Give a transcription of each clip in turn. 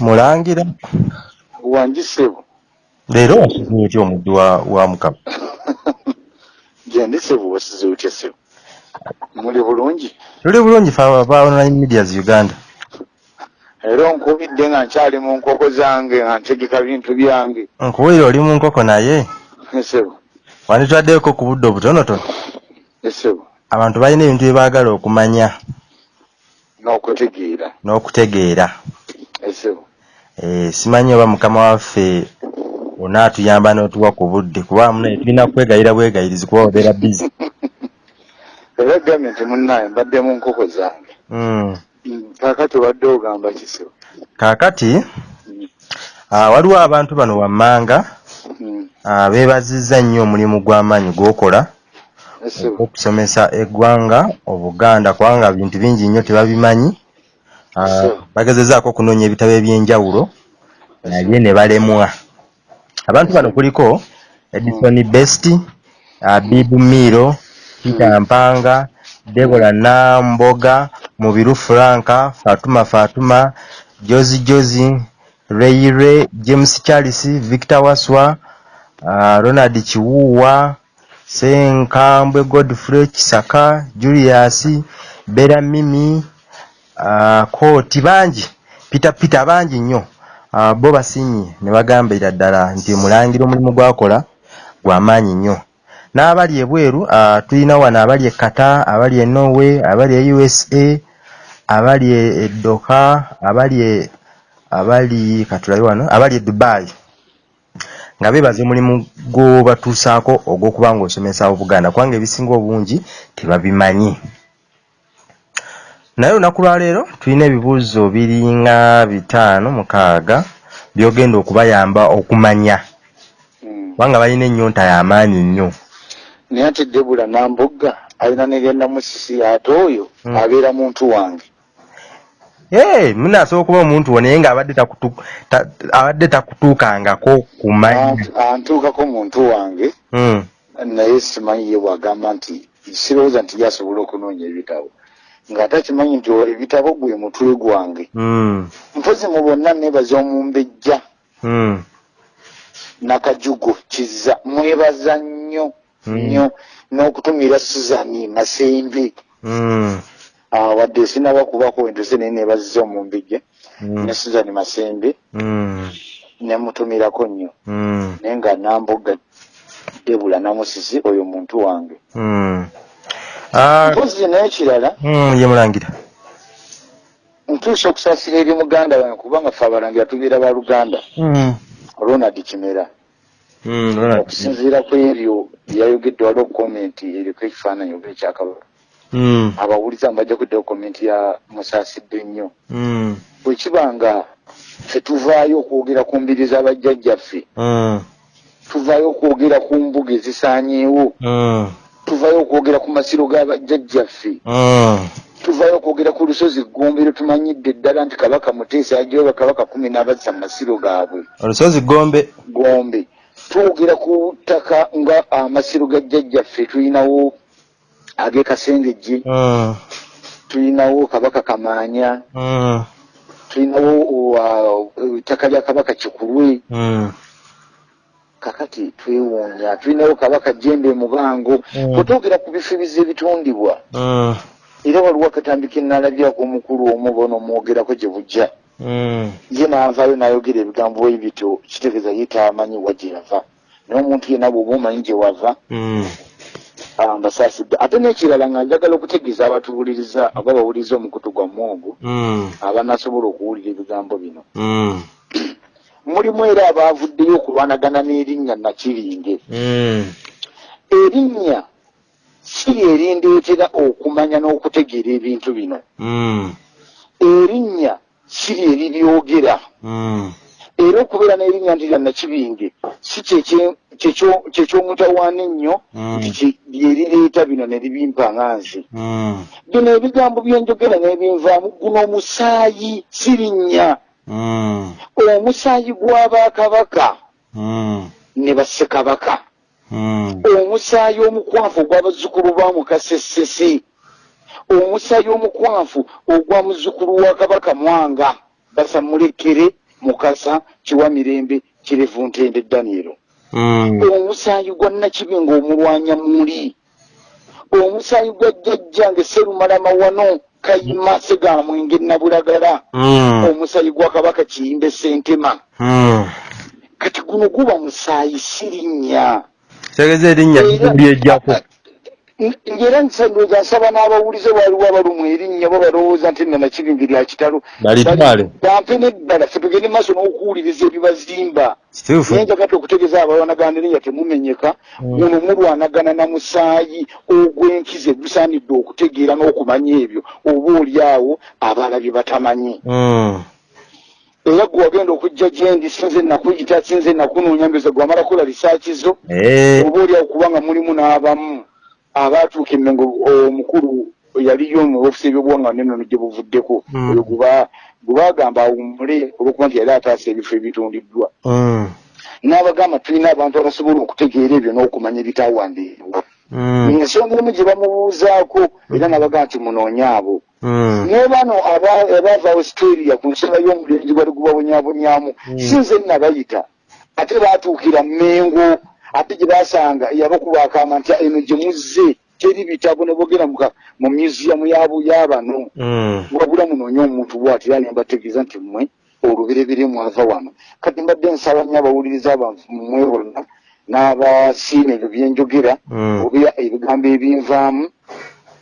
Mulangira. Wanjisebo. Leero wasize otya omuddu wa, Mukama? Gyendi sebo wasize otya sebo. Muli bulungi? Tuli bulungi fe aba online medias Uganda. Era onkubidde nga nkyali mu nkoko zange nga ntegeka bintu byange. Nkuwulira oli mu nkoko naye Sebo. wanditwaddeko ku budde obutonotono. Sebo. Abantu balina ebintu bye baagala okumanya N'okutegeera. n'okutegeera. Sebo. Eh, simanyi oba mukama waffe onaatuyamba n'otuwa ku budde kuba muna tulina kwegayira bwegayirizi kuba obeera busy. Era gambye nti munnaye mbadde mu nkoko zange. Mm. Kaakati obadde ogamba ki sebo? Kaakati Mm. ah, waliwo abantu bano wammanga Mm. ah, beebazizza nnyo omulimu gw'amaanyi gw'okola. Okusomesa eggwanga obuganda kubanga bintu bingi nnyo tebabimanyi. Ah, bagezezaako okunoonya ebitabo eby'enjawulo naye ne balemwa. Abantu bano kuliko edison best uh, bibu miro peter mpanga debola namboga mubiru franka fatuma fatuma jozi jozi reire james charles victor waswa uh, ronald kiwuwa senkambwe godfrey kisaka julius bera mimi uh, kooti bangi peter peter bangi nnyo. Uh, bo basiimye ne bagambira ddala nti mulangira omulimu gwakola gwamaanyi nnyo. N'abali ebweru uh, tulina wano abali e kata abali e norway abali e usa abali e doha abali e abali katulabe wano abali e dubai nga beebaza omulimu gw'obatuusaako ogw'okuba ng'osomesa obuganda kubanga ebisinga obungi tebabimanyi naye olunaku lwaleero tulina ebibuuzo biringa bitaano mukaaga byogenda okubayamba okumanya Mm. kubanga balina ennyonta y'amaanyi nnyo naye ate debula nambugga alina negenda musisi ate oyo Mm. abeera muntu wange ee munaasobola okuba omuntu wo naye ng'abadde takutu- ta- abadde takutuukangako kumanya Ant- antuukako muntu wange Mm, naye simanyi ye bwagamba nti sirowooza nti yasobola okunoonya ebitabo. Ng'ate akimanyi nti ebitabo gwe mutwe gwange. Mm, mpozi mu bonna nebaza omumbejja. Mm, nakajugo kiza mwebaza nnyo nnyo. N'okutumira suzani masembe wadde sinaba kubako entuse naye nebaziza omumbejja mm, ne suzani masembe mm, nemutumirako nnyo. Mm, naye nga namboga debula namusisi oyo muntu wange. Mm. Ah, mpozi n'ekirala mm, ye mulangira. Ntuusa okusaasira eri muganda wange kubanga ffe abalangira tubeera ba luganda. Mm, ronald kimera. Mm, okusinziira ku ebyo byayogedde waliwo komenti eriko ekifaananyi oba ekyakabaka. Mm, abawuliza mbajja kuddayo komenti ya musaasidde nnyo mm, bwe kiba nga ffe tuvaayo okwogera ku mbiri z'abajjajjaffe mm, tuvaayo okwogera ku mbuga ezisaanyeewo mm, tuvaayo okwogera ku masiro g'abajjajjaffe mm, tuvaayo okwogera ku lusozi gombe lwe tumanyidde ddala nti kabaka muteesa yajoba kabaka kumi n'abazza mu masiro gaabwe. Olusozi gombe? Gombe. Twogera ku ttaka nga amasiro ga jjajjaffe tulinawo ag'e kasengejje. Mm, tulinawo kabaka kamaanya mm, tulinawo uh, ettaka lya kabaka kikulwe. Mm, kakati twewuunya tulinawo kabaka jembe mubango. Mm. twogera ku bifibizi ebitundibwa mm, era waliwo akatambika enalabyako omukulu omu bono omwogerako gye bujja. Mm, ye naavaayo n'ayogera ebigambo bwe bityo kitegeeza ye taamanyi wa gye yava. Naye omuntu yenna bw'oba omanyi gye wava mbasaasidde ate n'ekirala nga njagala okutegeeza abatuwuliriza oba bawuliriza omukutu gwa mwogo mm, abanasobola okuwulira ebigambo bino. Mm, mulimu era abaavuddeyo okulwanagana n'erinnya nakiringe. Mm, erinnya si erindeetera okumanya n'okutegeera ebintu bino. Erinnya si lyeriryogera era okubeera n'erinnya nti lya nakibinge. Si kyekye- kyekyo- kyekyomutawaana ennyo nti ki- lyerireeta bino ne libimpa nga nze. Mm, bino ebigambo byenjogera n'ebinvaamu guno omusaayi si linnya. Mm, omusaayi gw'abakabaka ne bassekabaka omusaayi omukwafu ogw'abazzukulu ba mukasesese. Omusaayi omukwafu ogwa muzzukulu wa kabaka mwanga basamulekere mukasa kiwa mirembe kirevu ntende danielo Mm. omusaayi gwa nakibi ng'omulwanya muli omusaayi gwa jjajjange serumalama wano kayima segamwenge nabulagala Mm. omusaayi gwa kabaka kiyimbe sentema Mm. kati guno guba musaayi sirinnya kitegeeza erinnya lyejjako ngera nsandooza nsaba n'abawulize waliwo abalumwa erinnya bo balowooza nti nna nakibingi lya kitalo. Bampe neddala ffe tugende maaso n'okuwuliriza ebibazimba. Naye njagala okutegeeza abalwanagana erinnya temumenyeka Mm. muno mulwanagana na musaayi ogw'enkize gusaanidde okutegeera n'okumanya ebyo oba oli awo abalabye batamanyi. Mm. era gwe wagenda okujja gyendi sinze nakuyita sinze nakunoonya mbyoza gwe wamala kola risaaki zo Eh, oba oli awo kubanga mulimu n'abamu abaatuuka emmengo omukulu yaliyo mu ofisi ebyobuwanga nenono gye buvuddeko Mm. oyo guba- gwe baagamba awummule olwokuba nti yali ataasa ebifo ebitundiddwa mm. n'abagamba tulina abantu abasobola okutegeera ebyo n'okumanya ebitawandiikibwa Mm. ensonga emu gye bamubuuzaako era n'abagamba nti munoonye abo naye bano aba- abaava australia ku nsonga y'omulenzi gwali gubabonyabonyamu Mm. sinze nabayita ate baatuukira mmengo ate gye basanga yabakuba akaama nti eno gye muzze teri bitabo ne bogera mu museum y'abano Mm. wabula munoonye omuntu bwati era nembategeeza nti mmwe oluberebere mwava wano kati mbadde nsaba nnyo abawuliriza abamwe bonna n'abasiima ebyo byenjogera Mm. oba ebigambo ebinvaamu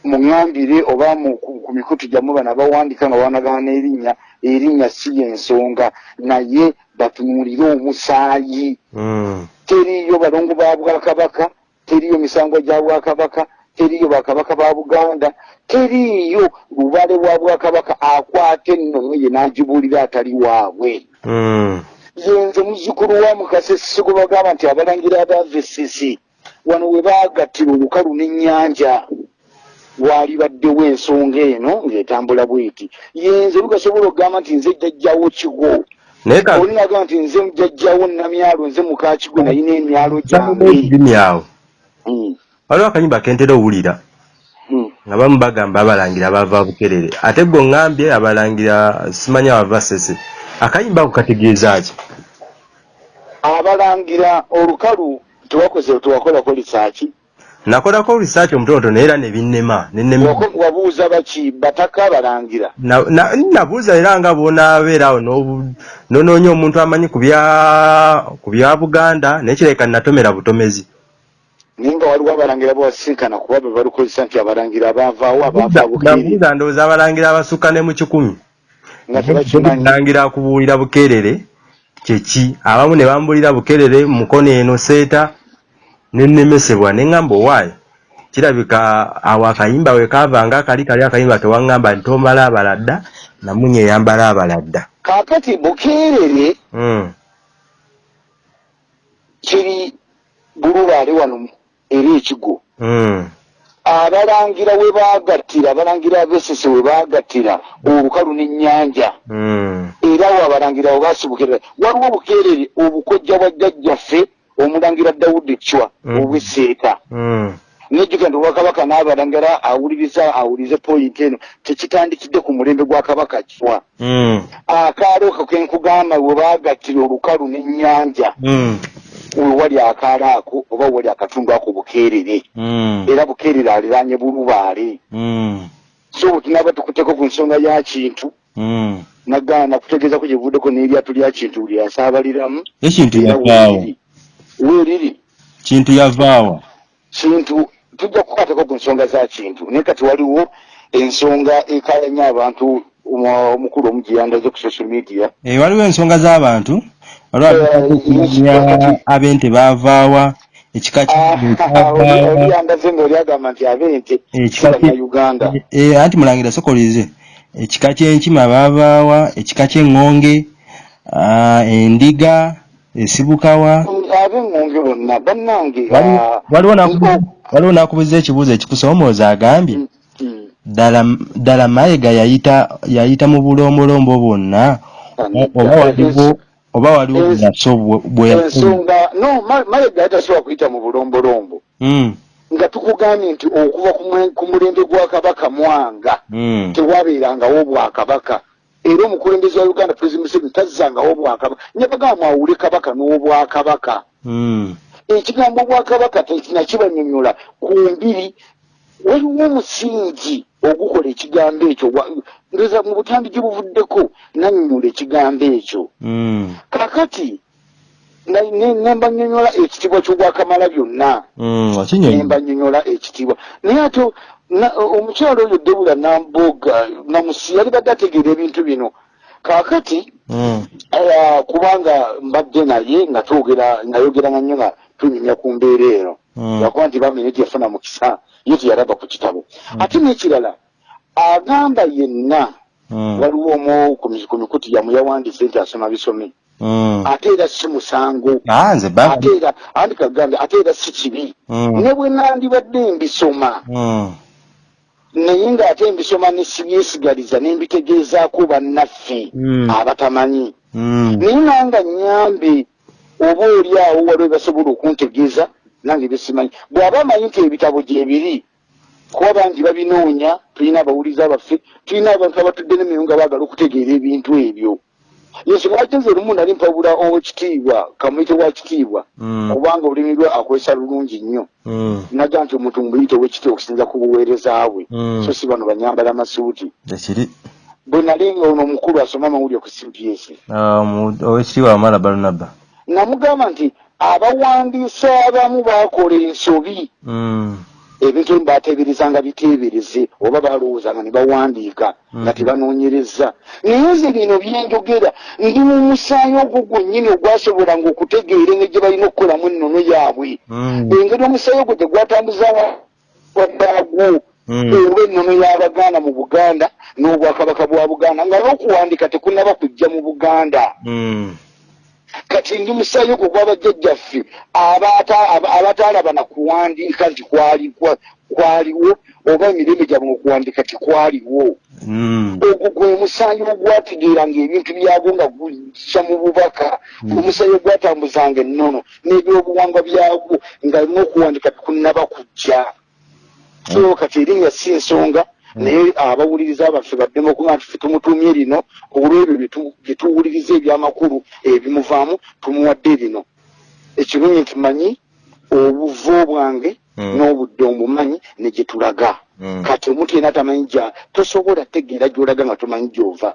muŋŋambire oba ku ku mikutu gyammwe bano abawandiika nga bawanagana n'erinnya erinnya si yensonga naye batunuulire omusaayi Mm. teriyo balongo ba bwakabaka teriyo misango gya bwakabaka teriyo bakabaka ba buganda teriyo lubale bwa bwakabaka akwata ennono ye n'agibuulira atali waabwe Mm. yenze muzzukulu wa mukase siko bagamba nti abalangira abava essisi wano we baagattira olukalu n'ennyanja waali baddewo ensonga eno ng'etambula bweti yenze lugasobola okugamba nti nze jjajjawo kigo naye ka oli nagamba nti nze jjajjawo namyalo nze mukakigo nayina emyalo gyange ekirimi awo. Mm, waliwo akanyimba kentera owulira. Mm. nga bamu bagamba abalangira bava bukerere. Ate gwe ŋŋambye abalangira simanya bava sese akayimba ako kategeeza ki? Abalangira olukalu tewakoze tewakolako lisaaki nakolako research omutonotono era Wako- wabuuza baki bataka abalangira Na- na- nabuuza era nga bwonaabeera awo n'obu- n'onoonya omuntu amanyi ku bya buganda naye kireka natomera butomezi. Naye nga waliwo abalangira bawasinkana kuba be balukozesa nti abalangira abavaawo abaava bukeeri nabuuza ndowooza abalangira abasukka ne mu kikumi. Nga kubuulira bukeerere kyeki abamu ne bambuulira bukeerere mu mukono eno seeta nennemesebwa neŋŋamba owaayo kirabika awo akayimba we kaavanga akali kali akayimba tewaŋŋamba nti tomala abaladda namunye eyambala abaladda kaakati bukeerere Mm, kiri bulubaale wano eri ekigo. Mm, abalangira we baagattira abalangira abesese we baagattira olukalu n'ennyanja. Mm, era awo abalangira abo baasibukerera waliwo bukeerere obukojja bwa jjajjaffe omulangira dawudi cwa Mm. obweseeta mm, nejjuka nti obwakabaka n'abalangira awuliriza awulirize poyinti eno tekitandikidde ku mulembe gwa kabaka cwa mm, akaalo ako ke nkugamba we baagattira olukalu n'ennyanja. Mm, wewali akaalo ako oba wewali akatundu ako bukeerere mm, era bukeerere aliraanye bulubaale. Mm, so tunaba tukuteko ku nsonga ya kintu mm. nagana nakutegeezako gye buvuddeko n'eryato lya kintu lyasaabaliramu ekintu era yavaawo weeriri. Weeriri kintu yavaawa kintu tujja kukwatako ku nsonga za kintu. Naye kati waliwo ensonga ekayanya abantu omu- omukulu omu gye yandaze ku social media. Eh, waliwo ensonga z'abantu. Waliwo Eh, ab'okumanya ab'ente baavaawa ekika Ah, oli oli kyavaawa yandaze ngaoli agamba nti ab'ente Ekika kye- bannayuganda. Eh, anti mulangira sokolize ekika ky'enkima baavaawa ekika ky'eŋŋonge ah, endiga esibukawa ab'eŋŋonge bonna bannange ah, waliwo nakubuza ekibuuzo ekikusoomooza agambye Mm, mm. ddala ddala mayiga yayita yayita mu bulombolombo bwonna oba waliwo oba waliwo bweyaso bwe ensonga no Ma- malega tasobola kuyita mu bulombolombo. Mm, nga tukugambye nti okuva ku mulembe gwa kabaka mwanga mm, tewabeerangawo bwakabaka era omukulembeze wa uganda president museveni tazzangawo obwakabaka nyabagamba mwawule kabaka n'obwakabaka Mm. ekigambo obwakabaka tekinakibanyonyola ku mbiri waliwo omusingi ogukola ekigambo ekyo ndoza mu butambi gye buvuddeko nanyonyola ekigambo ekyo Mm. kakati na- ne- nembanyonyola ekitiibwa ky'obwakamala byonna Mm. Wakinyonyi. nembanyonyola ekitiibwa naye ate omukyalo oyo debula namboga namusi yali badde ategeera ebintu bino. Kakati Mm. eh, kubanga mbadde naye nga twogera nayogeranga nnyo nga tunyumya ku mbeera eno. Mm. yakuba nti bamene gyeyafuna mukisa ye teyalaba ku kitabo. Ate n'ekirala agamba yenna waliwo omu ku mi- ku mikutu yamu yawandiise nti asoma bisome. Ate era si musango. Ate era andi kagambe ate era si kibi. Ne bwe nandibadde mbisoma. Naye ng'ate mbisoma ne sibyesigaliza ne mbitegeezaako bannaffe Mm. abatamanyi Mm. naye nanga nyambe oba oli awo waliwo basobola okuntegeeza nange byesimanyi bw'aba amanyi nti ebitabo gyebiri kuba bangi babinoonya tulina abawulizi abaffe tulina abantu abatudde n'emirimu nga baagala okutegeera ebintu ebyo yensonga lwaki nze lumu nali mpabula owekitiibwa kamuyite wa kitiibwa Mm. kubanga olulimi lwe akozesa lulungi nnyo Mm. naga nti omuntu muyite owekitiibwa okusinza ku buweereza bwe Mm. so si bano banyambala amasuuti Ekiri. bwe nali nga ono omukulu asoma amawulire ku cps Ah, mu- owekitiibwa Amala Barnaba. namugamba nti abawandiisi abamu baakola ensobi Ebintu ebimu baateeberezanga biteebereze oba balowoozanga ne bawandiika nga Mhm. tebanoonyereza naye nze bino byenjogera ndi mu musaayi ogwo gwennyini ogwasobolanga okutegeera engeri gye balina okukolamu ennono yaabwe Mm. engeri omusaayi ogwo gye gwatambuza waddaagwo Mm. oba ennono y'abaganda mu buganda n'obwakabaka bwa buganda nga n'okuwandiika tekunaba kujja mu buganda. Kati ndi musaayi ogwo gw'abajjajjaffe abaata- aba- abataalaba na kuwandiika nti kwali- kwa- kwaliwo oba emirembe gyabwe okuwandiika tikwaliwo Mm. ogwo gwe musaayi ogwategeeranga ebintu byagwo nga gujja mu bubaka omusaayi ogwatambuzanga ennono n'ebyobuwangwa byagwo nga n'okuwandiika tikunnaba kujja so kati erinnya si nsonga naye abawuliriza baffe baddemu okuba nti ffe tumutumye lino olw'ebyo bye tu- bye tuwuliriza ebyamakulu ebimuvaamu tumuwadde lino. Ekirungi nti manyi obuvo bwange Mm. n'obudde omumanyi ne gye tulaga. Mm. kati omuntu yena tamanyi gya tosobola tegeera gy'olaga nga tomanyi gy'ova.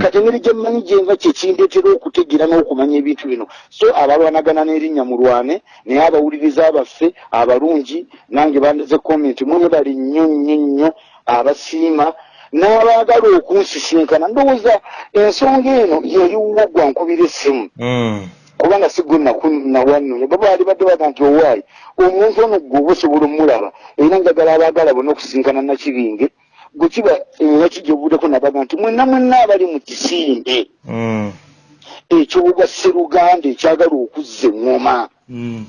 Kati engeri gye mmanyi gyenva kyekindeetera okutegeera n'okumanya ebintu bino. So abalwanagana n'erinnya mulwane naye abawuliriza abaffe abalungi nange bandaze komenti mwebali nnyo nnyo nnyo abasiima n'abaagala okunsisinkana ndowooza ensonga eno yeriwo gwankubira essimu Mm. kubanga si gwe nawannonya babaali badde baga nti owaayi omuntu ono gwe oba osobola omulaba era njagala abaagala bonna okusinkana nakibinge gwe kiba enaki gyebuddeko nabaga nti mwenna mwenna abali mu kisinde Mm. ekyobuga sseruganda ekyagala okuzza eŋŋoma Mm.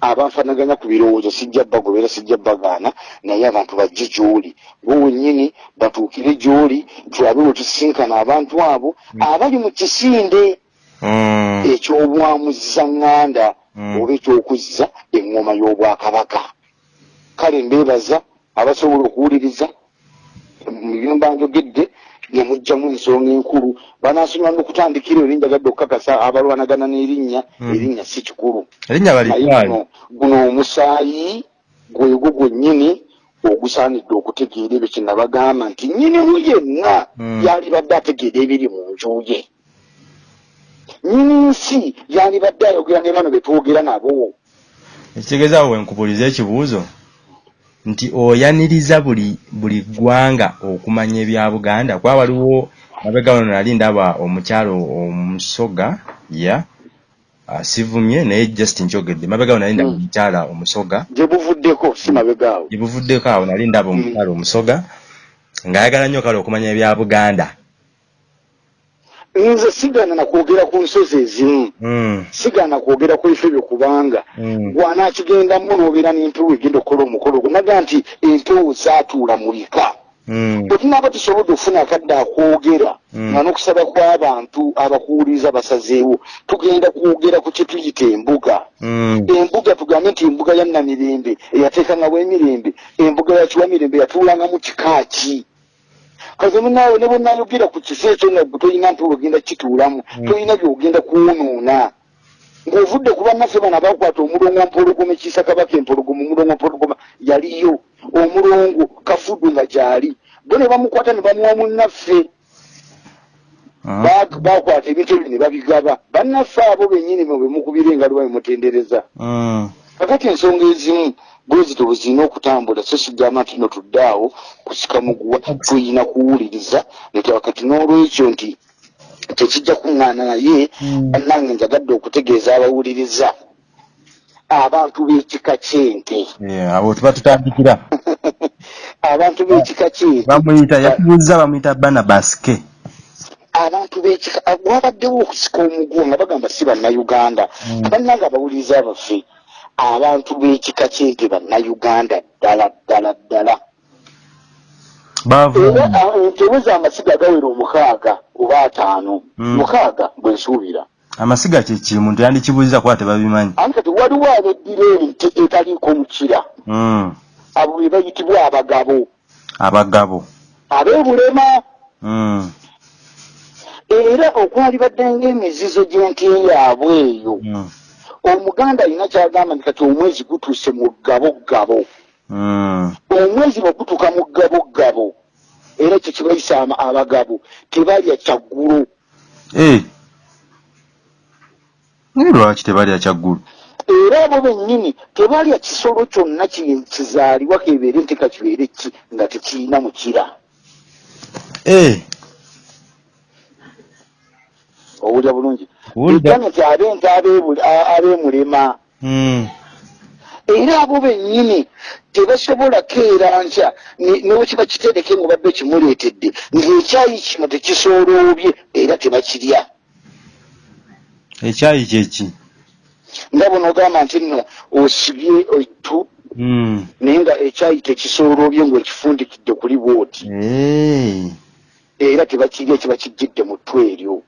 Abanfanaganya ku birowoozo sijja bagoberera sijja bagaana naye abantu bajje gy'oli bo wennyini batuukire gy'oli tulabe we tusisinkana abantu abo abali mu kisinde Mm. ekyobwamuza ŋŋanda Mm. oba ekyokuzza eŋŋoma y'obwakabaka kale mbeebaza abasobola okuwuliriza byemba njogedde nemugjamu ensonga enkulu. Banaasonyiwa n'okutandikira eri njagadde okukakasa abalwanagana n'erinnya. Mm. erinnya si kikulu. Erinnya guno omusaayi gwegwo gwennyini ogusaanidde okutegeera ebyo kye nabagamba nti nnyinimu yenna Mm. yalibadde ategeera ebiri mu nju ye. Nnyini nsi yalibadde ayogera ne bano be twogera nabo. Ekitegeeza awo wenkubuliza ekibuuzo nti oyaniriza buli buli ggwanga okumanya ebya buganda. Kuba waliwo mabega wano nali ndaba omukyalo omusoga ya asivumye naye just nkyogedde mabega wano nali ndaba Mm. omukyala omusoga. Gye buvuddeko si mabegaawo gye buvuddeko awo nali ndaba omukyala omusoga ng'ayagala nnyo kale okumanya ebya buganda nze sigaana nakwogera ku nsozi ezimu. Mm, sigaana kwogera ku bifo ebyo kubanga mm, gwanaakigendamu n'obeera n'empewo egenda okukola omukolo gwo naga nti empewo zaatuula mu bika. Mm, bwe tunaaba tusobodde okufuna akadde akwogera Mm. nga n'okusaba kw'abantu abakuwuliriza basazeewo tugenda kwogera ku kye tuyita embuga. Mm, embuga tugambe nti embuga ya namirembe eyateekangawo emirembe embuga ya kiwamirembe yatuulangamu kika ki kaze munawe ne bwonayogera ku kifo ekyo nga gwe tolina nti ogenda kituulamu Mm. tolina byogenda kuwonoona ng'ovudde ku bannaffe bano abakwata omulongo mpologoma ekiisa kabaka empologoma omulongo mpologoma yaliyo omulongo kafuddu nga gyali bo ne bamukwata ne bamuwa munnaffe Mm. Ba- bakwata ebintu ebyo ne babigaba bannaffe abo bennyini mwe bwe mukubira engalo babimutendereza Mm. kakati ensonga ezimu bwezito bwe zirina okutambula so sigamba nti no tuddaawo kusika muguwa tuyina kuwuliriza. Netaba kati n'olwekyo nti tekijja kuŋŋaana naye Mm. bannange njagadde okutegeeza abawuliriza abantu b'ekika ky'ente. Abo tuba tutandikira. Abantu b'ekika ky'ente. Bamuyita yakubuuza bamuyita banabasike abantu b'ekika wabaddewo okusika omuguwa nga bagamba si bannayuganda. Mm. bannange abawuliriza baffe abantu b'ekika ky'ente bannayuganda ddala ddala ddala? Era ah, entewe z'amasiga agawera omukaaga oba ataano. Mm. mukaaga bwe nsuubira. Amasiga kyeki muntu yandikibuuziza kuba tebabimanyi ate kati waliwo abeddira ente etaliiko mukira? Mm. abo be bayitibwa abagabo. Abagabo. Ab'ebulema. Mm. era okwalibadde ng'emizizo gy'ente yaabwe eyo. Omuganda alina kyagamba nti kati omwezi gutuuse mu ggabogabo Mm. omwezi bwe gutuuka mu ggabogabo era ekyo kibayisa abagabo tebalya kyaggulu Eh. naye lwaki tebalya kyaggulu era abo bennyini tebalya kisolo kyonna ki- kizaalibwa kebeere nti kakibeere ki nga tekirina mukira Eh. owulira bulungi Ab'ebule- a- ab'emulema era abo bennyini tebasobola keera nkya newekiba kitereke ngaobadde kimuleetedde ng'ekyayi kino tekisooloobye era tebakirya. Ekyayi kyeki nga bonaogamba nti nno osibye ettu Mm. naye nga ekyayi tekisooloobye ng'ekifundikidde kuli bwoti. Era tebakirya kiba kijjidde mu ttw eryo.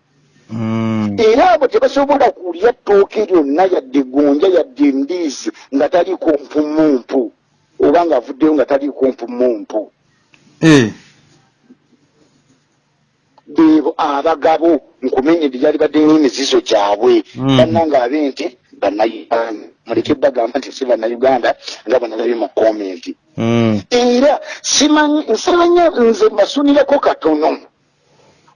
Era abo tebasobola kulya ttooke lyonna yadde gonja yadde ndiizi nga taliiko mpumumpu oba ng'avuddeyo nga taliiko mpumumpu Eh. beebo abagabo nkumenye byali badde n'emizizo gyabwe Mm. bannanga ab'ente bannayuganda muleke bagamba nti si bannayuganda nga bwenalabye mu komenti Mm. era simanyi nsabanya nze mbasunireko katono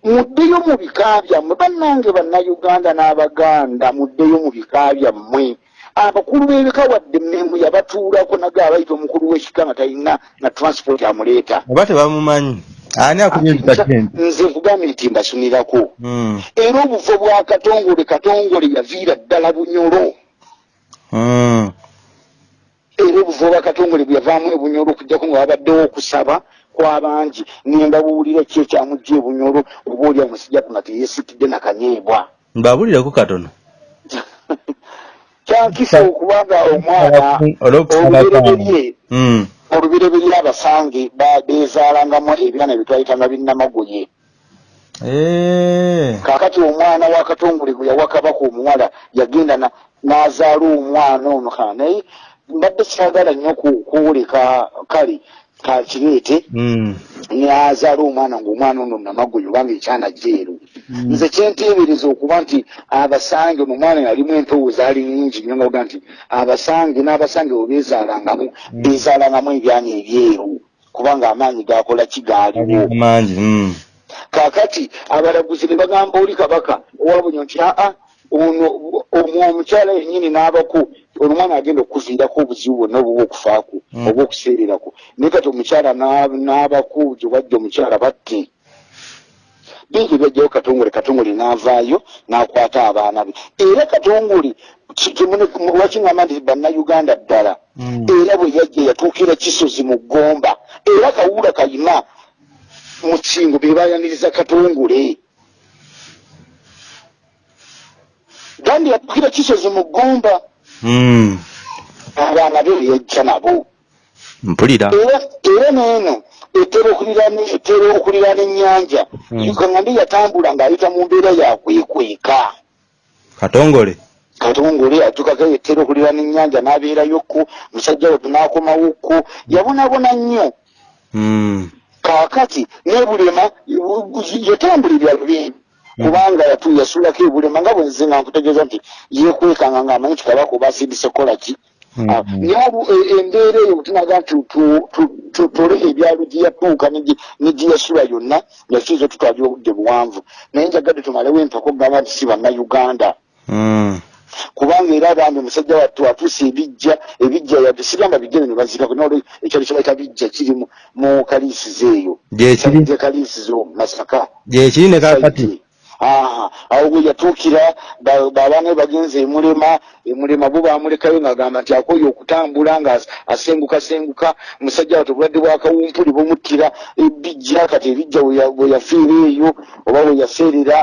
muddeyo mu bika byammwe bannange bannayuganda n'abaganda muddeyo mu bika byammwe. Abakulu b'ebika wadde mmembu yabatuulako naga abayita omukulu w'ekika nga talina na transport amuleeta oba tebamumanyi? Ani entukatente nze nkugambye nti mbasunirako Mm. era obuvo bwa katongole katongole yaviira ddala bunyolo Bwa katongole bwe yavaamu ebunyolo okugjako nga wabaddewo okusaba kwabangi ngenda buwulira ki ekyamujja ebunyolo oba oli amusijjatu nga teyeesitidde nakanyeebwa mbabulireko katono. Kyankisa okubanga omwana olubereberye Mm. olubereberye abasange ba- beezaalangamu ebyana bye twayitanga binnamagoye kaakati omwana wa katongole gwe yawa kabaka omuwala yagenda na- n'azaala omwana ono ka naye mbadde kyagala nnyo ku- kuwulika kale kakireete Mm. n'azaala omwana ng'omwana ono namagoyo obanga ekyana jeeru nze kyenteebereza okuba nti abasange ono omwana yalimu empewo zaali nnyingi nnyo nga oga nti abasange n'abasange bwe beezaalangamu beezaalangamu ebyana ebyeru kubanga amaanyi gakola kigaaliwo kaakati abalaguzi ne bagamba oli kabaka owabunyo nti aa ono omukyala yennyini n'abako omwana agenda okukuviirako obuzibu bwonna obuba okufaaku Mm. oba okuseererako naye kati omukyala n'a- n'abako gye wajja omukyala batte bingi byajjayo katongole katongole n'avaayo n'akwata abaana be era katongole wakingamba nti bannayuganda ddala Mm. era bwe yajja yatuukira kisozi mu ggomba era kawuula kayima mu kingo be bayaniriza katongole gandi yatuukira kisozi mu ggomba. Abaana be yajja nabo. Mpulira. Era neeno etera etera okuliraana ennyanja Mm. yukaŋandi yatambula ng'ayita mu mbeera yakwekweka katongole. Katongole atukako etera okuliraana ennyanja n'abeerayokko musajja we tunaakomawokko yabonabona nnyo. Mm. kaakati n'ebulema yatambulira lubi kubanga yatu yasulako ebulema nga bwenze nga nkutegeeza nti yekwekanga ngaamanyi nti kabaka oba asiidise kola ki? Mm. Ah, obu- e- embeera eyo bwetunaga nti tu- tu- tutole ebyalo gye yatuuka ne gye yasula yonna yakiyinza tutwalira obudde buwanvu. Naye njagadde tumalewo empaka okugamba nti si bannayuganda. Mm. kubanga era bambi omusajja wattu atuusa ebijja ebijja yadde sigamba bijjane ne bazikako nolo ekyalo kye bayita bijja kiri mu- kaliisizo eyo. Gyekiri kaliisizo masaka. Gyekiri ne kakati awo bwe yatuukira ba- baabaana be bagenze emulema emulema bo bamulekayo ng'agamba nti akoye okutambula nga as- asengukasenguka omusajja wato obulwadde bwakawumpuli bumuttira ebijja kati ebijja bwe ya- bwe yafiira eyo oba bwe yaseerera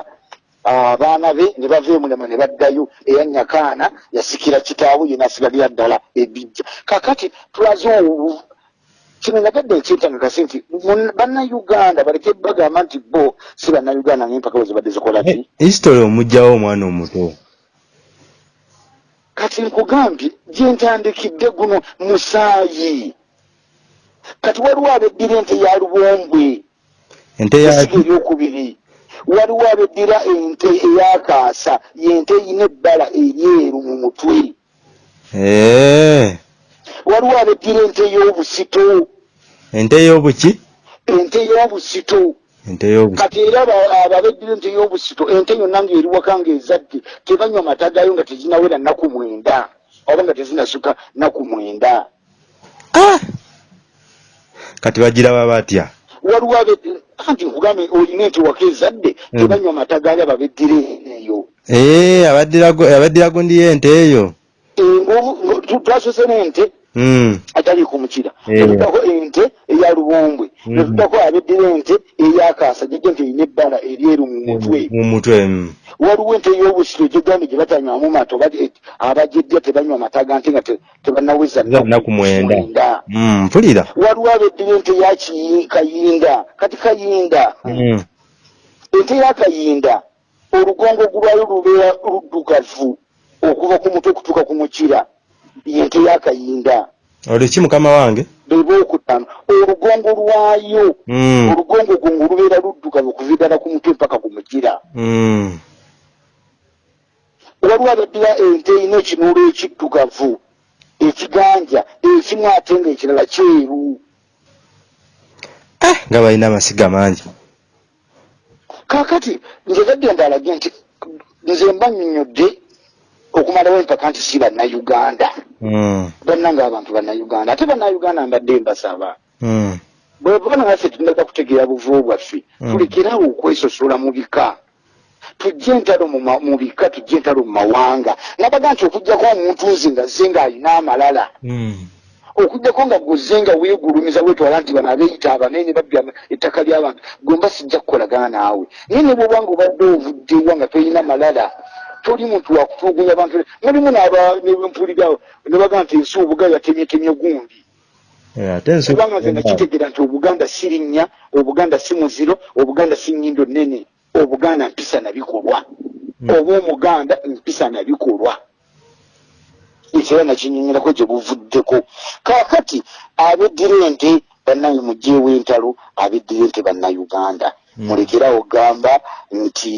abaana be ne bava emulema ne baddayo eya nyakaana yasikira kitaawe ye nasigalira ddala ebijja kakati tulaze kino nagadde ekyentangakasi nti bannayuganda baleke bagamba nti bo si bannayuganda ngaempaka bwe zibadde zikola ti history omugjawo omwana omuto. Kati nkugambye gyentandikidde guno musaayi. Kati waliwo abeddira ente ya lubombwe ente eryokubiri. Waliwo abeddira ente eyakaasa yente eyina ebbala eryeru mu mutwe. Eh, waliwo abeddira ente y'obusito. Ente y'obuki? Ente y'obusito. Kati era aba- ababeddira ente y'obusito ente yonna ngaeri waka ngaezadde tebanywa mata gayo nga tezinawera nnaku mwenda. Oba nga tezinasuka nnaku mwenda. Ah! kati bagiraba batya? Waliwo anti nkugambe olina ente waka ezadde Mm. tebanywa mata gayo ababeddira eyo Eh, abaddirago abaddirago ndi ente eyo. Twasose n'ente Mm, atali kumukira Eh. netuddako ente eya lubombwe netuddako abeddira ente eyakaasa jejje nti erina ebbala eryeru mu mutwe. Mu mutwe mm. waliwo ente ey'obusiro gyegambye gye batanywamu mata oba eh, abagyedya tebanywa mata ga nte nga te- tebannaweza. Za nnaku mwenda. Mpulira. Waliwo abeddira ente ya kiyi- kayinda. Kati kayinda. Ente ya kayinda olugongo gulwayo lubeera luddugavu okuva ku mutwe okutuuka ku mukira yente ya kayinda olwo ki mukama wange? Beba okutaano. Olugongo lwayo Mm, olugongo gongo lubeera luddugavu okuva ddala ku mutwe mpaka ku mukira mm. waliwo abeddira ente erina ekinuulo ekiddugavu ekiganja ekimu ate nga ekirala kyeru. Ah, nga balina amasiga mangi. Kaakati nze gadde ndalage nti nze mba nnyonnyodde okumalawo empaka nti si bannayuganda bannanga abantu bannayuganda ate bannayuganda mbadde mbasaba mm. bwebona naffe tunaga kutegeera buvubu bwaffe Mm. tulekerawo okwesosola mu bika tujje entalo mu bika tujje entalo mu mawanga nabaga nti okugjako omuntu nze nga zze ng'alina amalala Mm. okugjako nga guzze nga weegulumiza wetwala nti bano abeeyita abanene babya ettaka ly'abantu gwe mba sijja kukolagana naawe naye ne bwobanga obadde ovuddewa nga tolina malala toli muntu wakutulugunya abantu. Mulimu n'abempulirawo ne baga nti ensi obuga yatemyetemye gundi. Kubanga nze nakitegeera nti obuganda si linnya obuganda si muziro obuganda si nnyindo nnene. Obuganda mpisa na bikolwa. Mm. oba omuganda mpisa na bikolwa. Ekyo era nakinyonyerako gye buvuddeko. Kaakati abeddira ente bannange mugyeewo entalo abeddira ente bannayuganda. Mm. mulekerawo gamba nti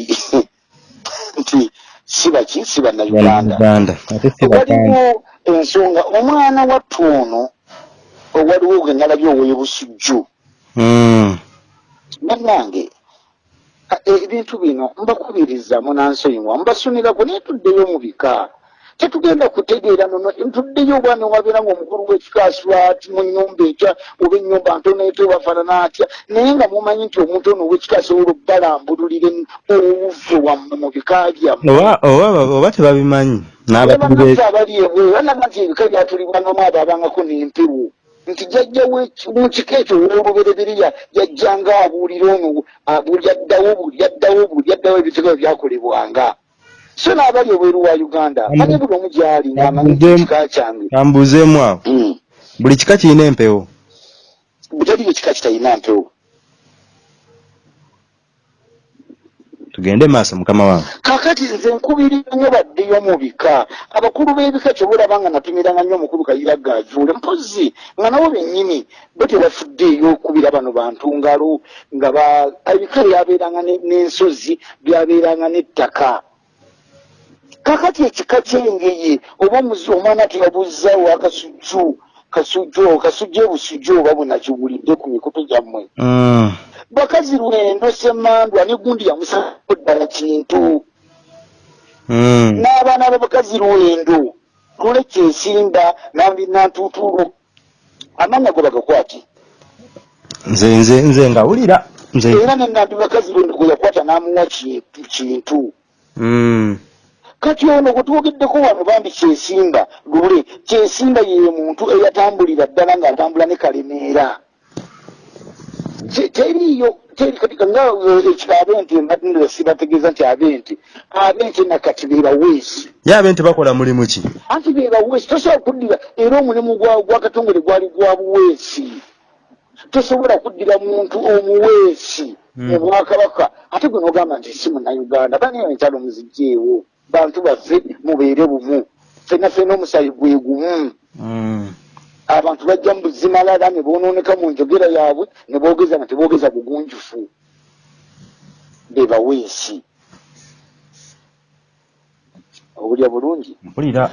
nti si baki si bannayuganda Uganda. Waliwo ensonga omwana wattu ono waliwo gwe nalabye owoye busujju Mm, bannange a- e- ebintu bino mbakubiriza munansonyiwa mbasunirako naye tuddeyo mu bika tetugenda kutegeera nono ntuddeyo obwana wabeera ngaomukulu w'ekikaswa ati mu nnyumba etya oba ennyumba ntono etyo bafaanana atya? Naye nga mumanyi nti omuntu ono ow'ekikasa olwo balambululire obuve wammwe mu bika byammwe. Oba tebabimanyi bannaffe abali ebweru banaga nti ebika byatulibwanamu abo abangako n'empewo nti jajja mu kika ekyo olwolubereberiya yajjanga abuulira ono buli addawo buli addawo buli addawo ebitego byakolebwanga so n'abali ebweru wa uganda ate buli omu gyali Ambuzeemu- ekika kyange. Kambuuzeemu awo Mm. buli kika kirina empewo. Butali ekika kitalina mpewo tugende maaso mukama wange. Kakati nze nkubirira nnyo baddeyo mu bika. Abakulu b'ebika kyobalaba nga natumiranga nnyo omukulu kayira gajuule mpozi nga nabo bennyini bo tebafuddeeyo okubira bano bantu ngalo nga ba- ebika byabeeranga ne- n'ensozi byabeeranga n'ettaka kakati ekika kyengeye oba omwana teyabuuzaawo akasujju kasujju kasujju ebusujju oba bunakiwulidde ku mikutu gyammwe Mm. bakazi lwendo semandwa ne gundi yamusako ddala kintu Mm. n'abaana b'abakazi lwendo lule kyesimba nambi nantutulo amanya go bagakwati nze nze nze ngawulira era nenambi bakazi lwendo gwe yakwata n'amuwa kintu kintu Mm. Kati ono gwe twogeddeko wano bambi kyesimba lule kyesimba ye muntu eyatambulira ddala ng'atambula ne kalemeera Te- teriiyo teri kati nga eh, ekiro abenti mbadde sibategeeza nti abenti abenti nakati be baweesi ye abenti bakola mulimu ki? Anti be baweesi tosobola kuddira era omulimu gwa- gwakatongole gwali gwa buweesi. Tosobola kuddira muntu omuweesi mu bwakabaka ate gwe nogamba nti si munnayuganda baniyo enkyalo muzigyeewo bantu baffe mubeere bumu. Fenna fenna omusayi gwe gumu. Mm. abantu bajja mu buzimalala ne bonooneka mu njogera yaabwe ne boogeza nga teboogeza bugunjufu. Be baweesi obulya bulungi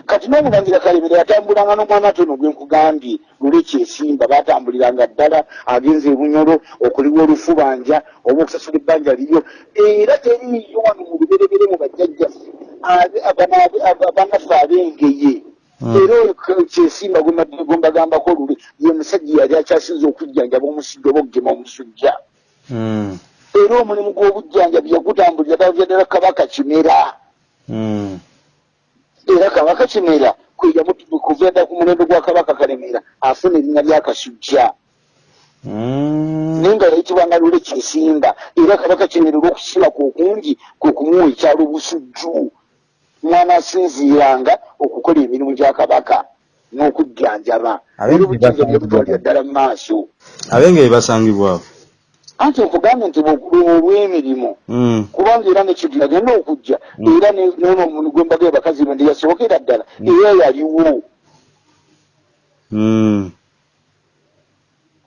kati n'omulangira kalemera yatambulanga n'omwana tono gwe nkugambye luli kyesimba batambuliranga ddala agenza ebunyolo okuliwa olufubanja oba okusasula ebbanja liryo era teriiyo wano mu luberebere mu bajjajjaffe abe- abana- abe- aba- banaffe abengeye Mm. era oyo kyesimba gwe mbadde- gwe mbagambako luli ye musajja yali akyasinza okujjanjaba omusujja oba okugema omusujja Mm. era omulimu gw'obujjanjabi yagutambulira ddala kabaka kimera Mm. Era kabaka kimera. Kuvenda ku mulembe gwa kabaka kalemera. Afuna erinnya lyakasujja Mm. naye nga yayitibwanga lule kisimba era kabaka kimera olw'okusima kwe okungi kwe kumuwa ekyalo busujju mwana asinziiranga okukola emirimu gya kabaka n'okujjanjaba. Era obujjanjabi yabutwalira ddala mu maaso. Abenge be basangibwawo anti okugambye nti olw'emirimu Mm. kubanga era nekintu yagenda okujja. Mm. era ne- nono omuntu gwe mbaga bakazi bende yasookera ddala era yaliwo.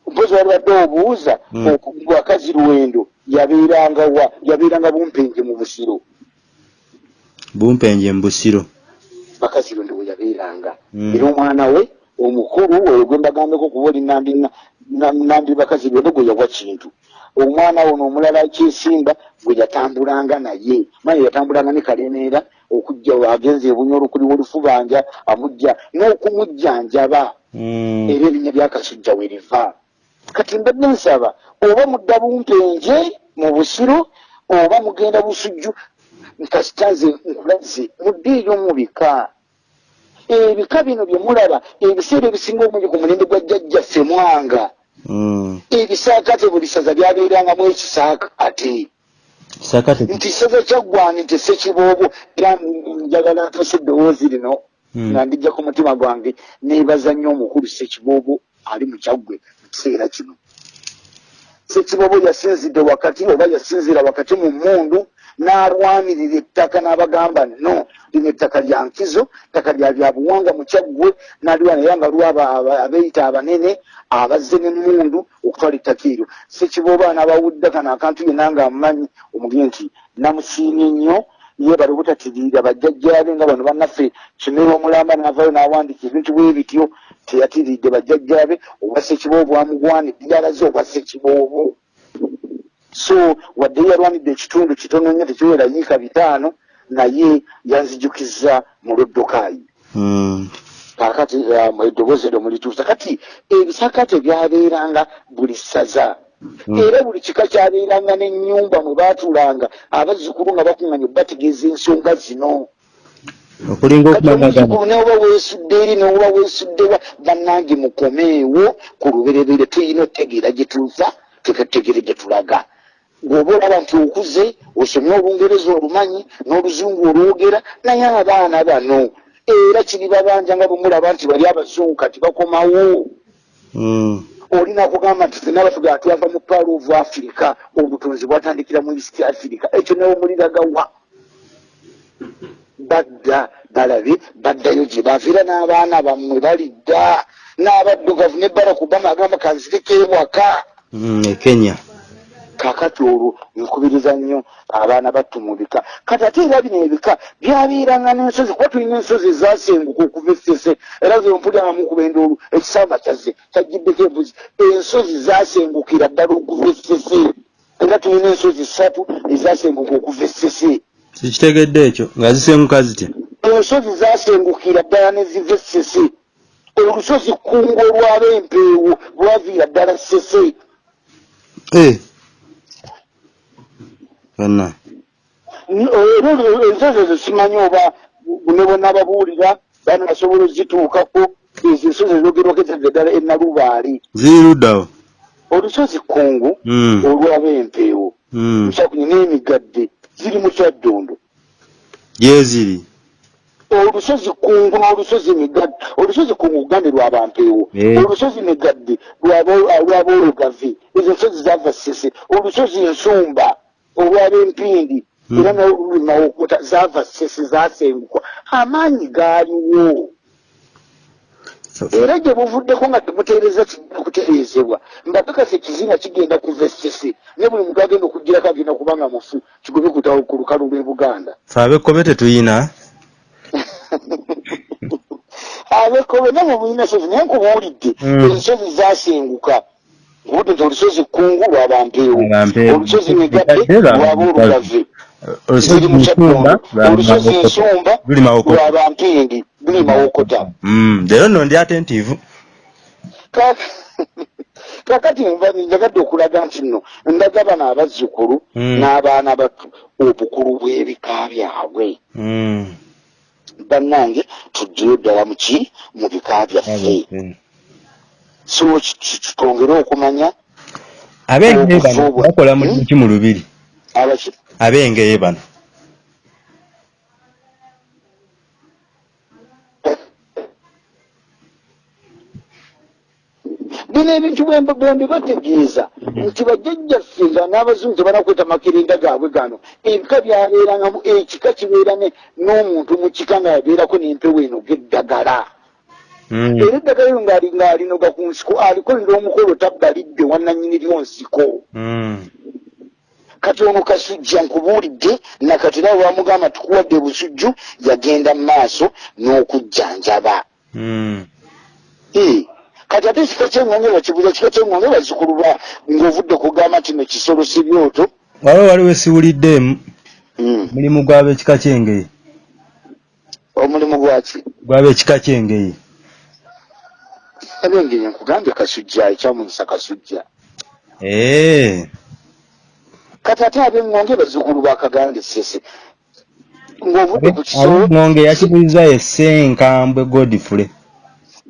Mpozi walibadde obuuza Mm. oku- bakazi lwendo yabeeranga wa yabeeranga bumpenje mu busiro? Bumpenje mu busiro. Bakazi lwendo we yabeeranga. Era omwana we omukulu oyo gwe mbagambeko kuba oli nambi na- na- nambi bakazi lwendo gwe yawa kintu. Omwana ono omulala kyesimba gwe yatambulanga naye. Manye yatambulanga ne kalemeera okujja agenza ebunyolo kuliwo olufubanja amujja n'okumujjanjaba. Mm. era erinnya lyakasujja we liva. Kati mbadde nsaba oba mudda bumpenje mu busiro oba mugenda busujju nkasita nze nkulaze muddeeyo mu bika ebika bino bye mulaba ebiseera ebisinga obungi ku mulembe gwa jjajjaffe mwanga Mm. ebisaakate buli saza byabeerangamu ekisaakate nti saza kyaggwani nti sekiboobo era njagala ntose eddoboozi lino Mm. nga ndijja ku mutima gwange neebaza nnyo omukulu sekiboobo ali mu kyaggwe mu kiseera kino sekiboobo yasinzidde wakati oba yasinziira wakati mu mmundu n'alwanirira ettaka n'abagamba no lino ettaka lya nkizo ttaka lya byabuwanga mu kyaggwe n'aliwa naye nga lwaba aba- abeeyita abanene abazze n'emmundu okutwala ettaka eryo. Sekiboobo n'abawudde kano akantu yenna nga amumanyi omugire nti namusiimye nnyo yeebale obutatirira bajjajjaabe nga bano bannaffe kimera omulamba n'avayo n'awandiika ebintu bwe bityo teyatiridde bajjajjaabe obwa sekiboobo amugwanidde alaze obwa sekiboobo so wadde yalwanidde ekitundu kitono nnyo tekiwera yiika bitaano naye yanzijukiza mu loddokayi Mm. kakati um, eddoboozi eryo mulituusa kati ebisakate byabeeranga buli ssaza. Mm. era buli kika kyabeeranga n'ennyumba mwe baatuulanga abazzukulu nga bakuŋŋanya bategeeza ensonga zino. Okulinga omuzzukulu neoba weesudde eri neoba weesuddewa bannange mukomeewo ku luberebere tuyina otegeera gye tuva tutegeere gye tulaga ng'oba olaba nti okuze osomye olungereza olumanyi n'oluzungu olwogera naye abaana bano era kiri babanja nga bwe mulaba nti bali abazungu kati bakomawo. Mm. olina kugamba nti fena batugaa twava mu palo of africa obutonzi bwatandikira mu east africa ekyo newomuliragawa badda balabe baddayo gye baviira n'abaana bammwe balidda n'abaddugavu ne barak obama agamba kanzireko ewaka. Mm, e kenya kakati olwo nkubiriza nnyo abaana battu mu bika. Kati ate era bino ebika byabeeranga n'ensozi kuba tulina ensozi ezasenguka okuva essese era ze mpuliramu kubenda olwo ekisamba kyazze kyagiddeko embuzi. Ensozi zasengukira ddala okuva essese era tulina ensozi ssatu ezasenguka okuva essese sikitegedde ekyo nga zisenguka zitya? Ensozi zasengukira ddala neziva essese olusozi kkungu olwaba empeewo lwaviira ddala ssese Eh. yonna era ensozi ezo simanyi oba ne bonna babuulira baana basobola ozituukako ezo ensozi ezogerwako ezadde ddala enalubaali ziri luddawo olusozi kkungu Mm. olwaba empeewo Mm. musakunyi n'emigadde ziri mu kyaddondo gyeziri olusozi kungu n'olusozi migadde olusozi kungu ugande lwabampeewo olusozi migadde lwaba olugavi ezo nsozi zava sese olusozi ensumba olwaba empindi Mm. era nayo luli mawokota zava sese zasengukwa. Amaanyi gaaliwo. Era gye buvuddeko nga temuteereza kigenda kutereezebwa. Mbakakasa ekizinga kigenda kuva esese naye buli muntu agenda okugirako agenda kubanga mufu kigobe kutawo ku lukalu lw'e buganda. Fe abekkobe tetuyina? Abekobe namwe mulina sozi naye nkubuulidde Mm. ensozi zasenguka nkubudde nti olusozi kkungu lwabampeewo Lwabampeewo. olusozi Migadde lwaba lwaba olugave olusozi ensumba lwaba mpindi luli mawokota Mm, leero nno ndi atentiivu Ka- kakati njagadde okulaga nti nno ndaga bano abazzukulu Mm. n'abaana batu obukulu bw'ebika byabwe Mm. bannange tujjeyo ddala muki mu bika byaffe so kitwongere okumanya abengeye bano bakola mulimu ki mu lubiri. Abengeye bano. Bino ebintu bwembi bategeeza nti bajjajjaffe nga n'abazungu tebanakweta makerenda gaabwe gano ebika byabeerangamu ekika kibeera n'omuntu mu kika nga yabeerako n'empewo eno g'eddagala. Era eddagala eyo ng'ali ng'alinoga ku nsiko alikolera omukolo tabbalidde wannannyini lyonsiko Mm. kati ono kasujja nkubuulidde nakati era bamugamba tukuwadde busujju yagenda mu maaso n'okujjanjaba. Mm. Eh, kati ate ekika kyengombe bakibuza kika kyengombe bazzukulu ba ng'ovudde kugamba nti no kisolo si byoto. Waliwo waliwo esiwuliddeemu Mm. mulimu gw'abekika kyengeye omulimu gwaki gw'abekika kyengeye abengeri nkugambye kasujja ekyamuyisa kasujja Eh. kati ate ab'engonge bazzukulu bakaganda esese ng'ovudde ku kisolo abingonge yakibuliza essenkambwe godfrey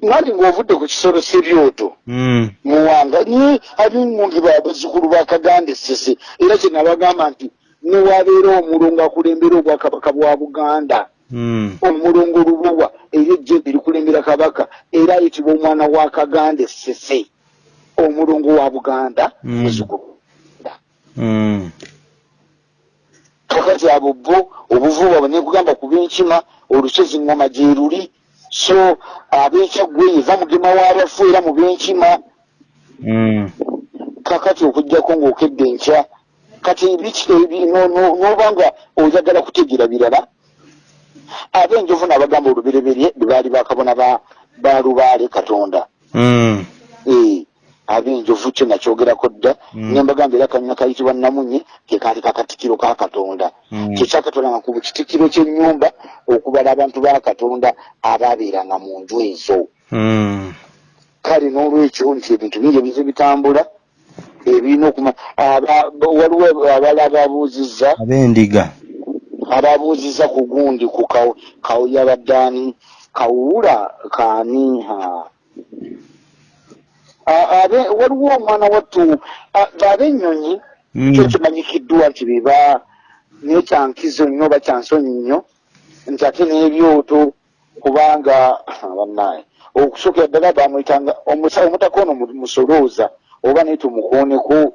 nati ng'ovudde ku kisolo sebyoto Mm. muwanga naye ab'engonge babazzukulu bakaganda esese era kye nabagamba nti newabeera omulongo akulembera obwakabaka bwa buganda. Omulongo lubuwa era ejjembe likulembera kabaka era ayitibwa omwana wa kaganda esese omulongo wa buganda Mm. Mm. kakati abo bo obuvuba nekugamba ku b'enkima olusozi ngoma gye luli so ab'ekyaggwe eva mugema w'abafu era mu b'enkima Mm. kakati okugjako ng'okedde enkya kati biki n'oba nga oyagala kutegeera birala ab'enjovu nabagamba olubereberye bwe baali bakabona ba ba lubaale katonda Mm. Eh, ab'enjovu kyo nakyogerako dda Mm. nembagamba era kanyuma kayitibwa namunye ke kaali kakatikiro ka katonda Mm. kyekyakatonda nga ku kitikiro ky'ennyumba okubala abantu ba katonda abaabeeranga mu nju ezo kale n'olwekyo nti ebintu bingi ebize bitambula ebirina okuma aba- waliwo abala ababuuzizza ab'endiga ababuuzizza ku gundi ku kaw- kawuya baddaani kawuula kaani? Waliwo omwana wattu ab'ennyonyi Mm. kyo kimanyikiddwa nti biba naye kyankizo nnyo oba kyansonyi nnyo nti ate n'ebyoto kubanga bannaaye okusookera ddala bamwetanga omusawo omutakono musolooza oba naye tumukooneko.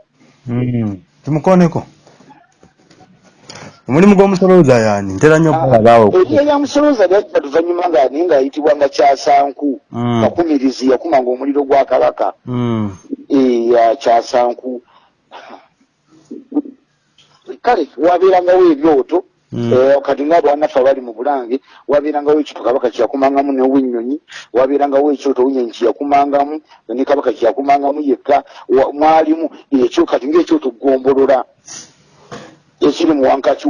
Mm. tumukooneko omulimu gw'omusolooza yaani? Ntera nnyo okulabaawo eriyo eryamusolooza lyajja luvanyuma nga naye ngaayitibwa nga kyasanku Mm. kakumirizi yakumanga omuliro gwa kabaka. Mm. eya kyasanku. Kale wabeerangawo ebyoto. Mm. Eh, kati nga bwanafe abali mu bulange wabeerangawo ekyoto kabaka kyeyakumangamu now'ennyonyi wabeerangawo ekyoto ow'ennyonyi kyeyakumangamu ne kabaka kyeyakumangamu yekka. Wa- mwalimu ekyo kati ngaekyoto gombolola ekiri mu wankaki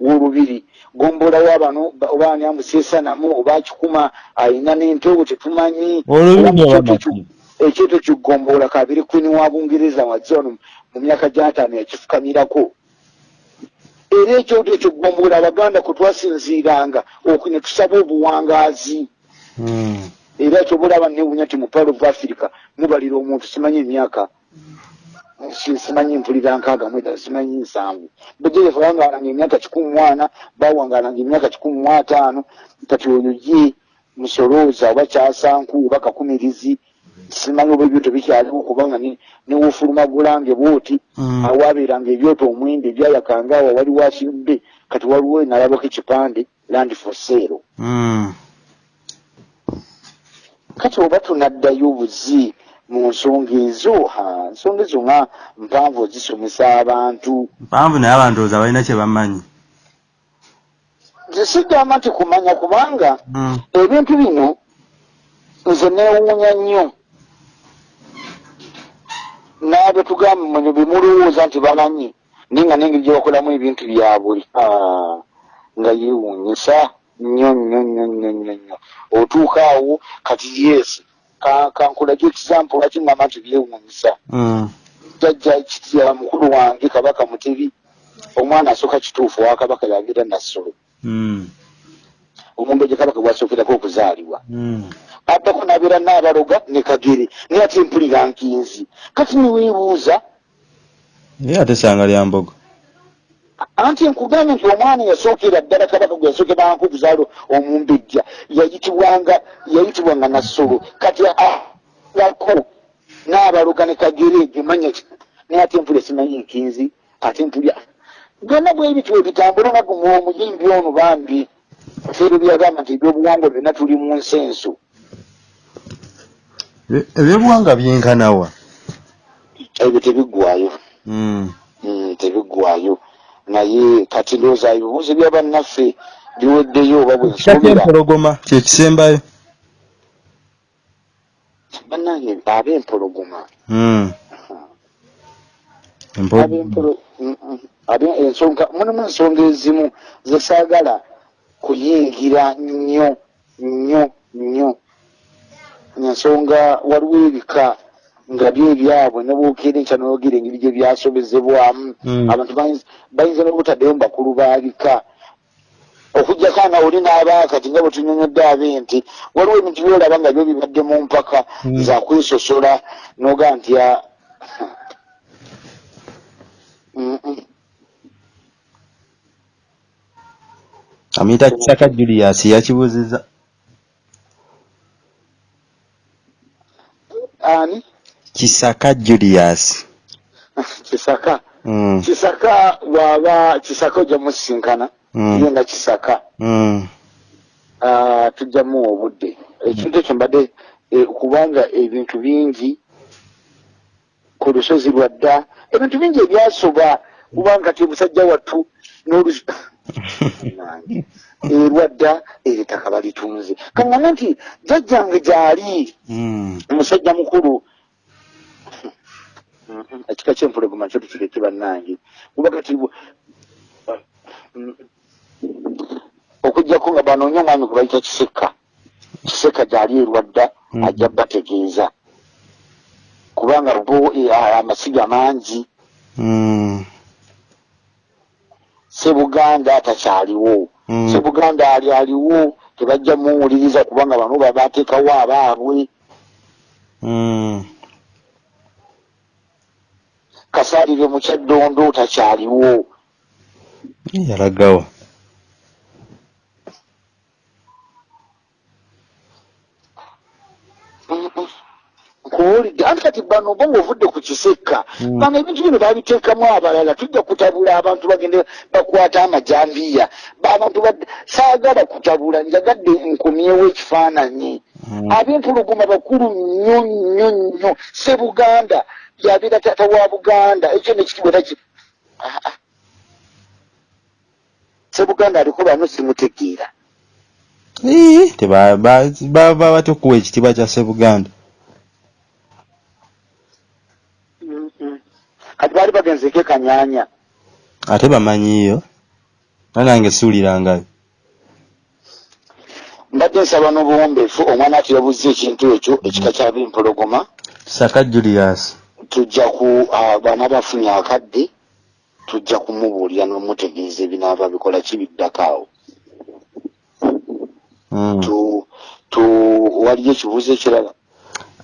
w'olubiri. Gombolawo abano ba- oba ani amuseesanamu oba akikuma ayina n'ente obwo tetumanyi. Olubiri Oba oba ekyoto maki? ki- ekyoto kigombolola kabiri kwini wa bungereza wazze wano mu myaka gyataano yakifukamirako. Era ekyoto ekyo gombolola abaganda kwe twasinziiranga okwo ne tusaba obuwangaazi. Mm. era kyobulaba newunya ti mu pal of africa mubalira omuntu simanyi emyaka simanyi mpulira nkaaga mweta simanyi nsanvu bejerefu bawangalanga emyaka kikumi mwana bawangalanga emyaka kikumi mu ataano kati oyo ye musolooza oba kyasanku oba kakumirizi simanyi oba ebyoto bikyaliwo kubanga ne- newofuluma bulange bwoti Mm. awabeeranga ebyoto omwembe ebyayakanga awo wali wasimbe kati waliwo nalabako ekipande land for sale Mm. kati oba tunaddayo buzi mu nsonga ezo ensonga ezo nga mpanvu ozisomesa abantu. Mpanvu naye abantu oza balina kye bamanyi. Nze sigamba nti kumanya kubanga Mm. ebintu bino nze neewuunya nnyo. N'abe tugamba mwenye bemulowooza nti bamanyi naye nga n'engeri gye bakolamu ebintu byabwe nga yeewuunyisa nnyo nnyo nnyo nnyo nnyo otuuka awo kati yes ka- kankulage example lwaki ngamba nti byewuunyisa Mm. jjajja kitya mukulu wange kabaka mutebi omwana asooka kituufu owa kabaka yagira nassolo Mm. omumbe gye kabaka gwasookerako okuzaalibwa Mm. addako nabeera naabaloga ne kagere naye ate mpulira nkinzi kati niweebuuza ye ate sanga lya mbogo anti nkugambye nti omwana yasookera ddala kabaka gwe yasookeranko okuzaala omumbejja yayitibwanga yayitibwanga nassolo. Kati ako naabaloga ne kagere gemanya naye ate mpulira simanyi nkinzi ate mpulya byonna bwe bityo ebitambula naku omuyimbi ono bambi. Feero byagamba nti ebyobuwangwa byonna tuli mu nsenso E- ebyobuwanga byenkanawa ebyo tebiggwayo Mm. Mm, tebiggwayo naye kati ndowooza ebibuuzo bya bannaffe biweddeyo oba bwe kika nsuubira kyempologoma kyekisembayo bannange Mm. Empologoma. ab'empolo- mm, mm, ensonga mulimu ensonga ezimu zesaagala kuyingira nnyo nnyo nnyo. Ensonga waliwo ebika nga byo ebyabwe ne bwokeera enkya noyogera engeri gye byasobezebwamu Mm. abantu bayinza- n'obutaddeyo mu bakulu babika okugjako ana oli n'abaakati nga bwe tunyonyodde abe nti waliwo ebintu byolaba nga byo bibadde mu mpaka Mm. za kwesosola noga nti amuyita kisaka julius yakibuuziza ani kisaka julius kisaka Mm. kisaka bwaba kisaka ojja musisinkana Mm. yenda kisaka Mm. Ah, tujjamu obudde ekintu ekyo mbadde eh, kubanga ebintu bingi ku lusozi lwa dda ebintu bingi ebyasoba kubanga ti musajja wattu nange erwadda eritaka balitunze kaŋŋana nti jjajjange gyali Mm. omusajja mukulu Mhm, ekika kyempologoma kyo tukireke bannange kuba kati Mm. okugjako nga banoonya omwami gwe bayita kiseka kiseka gyali erwadda Mm. ajja bategeeza kubanga bo eh, amasiga mangi Mm. sebuganda takyaliwo Mm. sebuganda ali aliwo tebajja muwuliriza kubanga bano baba bateekawo abaabwe Kasaalire mu kyaddondo takyaliwo yalagawo kati bano bo ng'ovudde ku kisekka Mm. bano ebintu bino babiteekamu abalala tujja kutabula abantu bagende bakwata amajambiya. Abantu saagala kutabula njagadde nkomyewo ekifaananyi. Mm. ab'empuluguma bakulu nnyo nnyo nnyo. Sebuganda yabeera taata wa buganda ekyo nekitibwa taki Ah, ah. sebuganda aliko bano simutegeera. Ii, teba- ba- bava batya okuwa ekitiibwa kya sebuganda Mm-mm. kati baali bagenzeko ekanyanya ate bamanyiiyo nga nange siwulirangayo mbadde nsaba n'obuwombeefu omwana ati yabuze ekintu ekyo ekika kyabempologoma saka julius tujja ku ah, bana bafunye akadde tujja kumubuulira n'omutegeeza ebinaaba bikola kibiddako awo. Mm. tu tu waliyo ekibuuzo ekirala?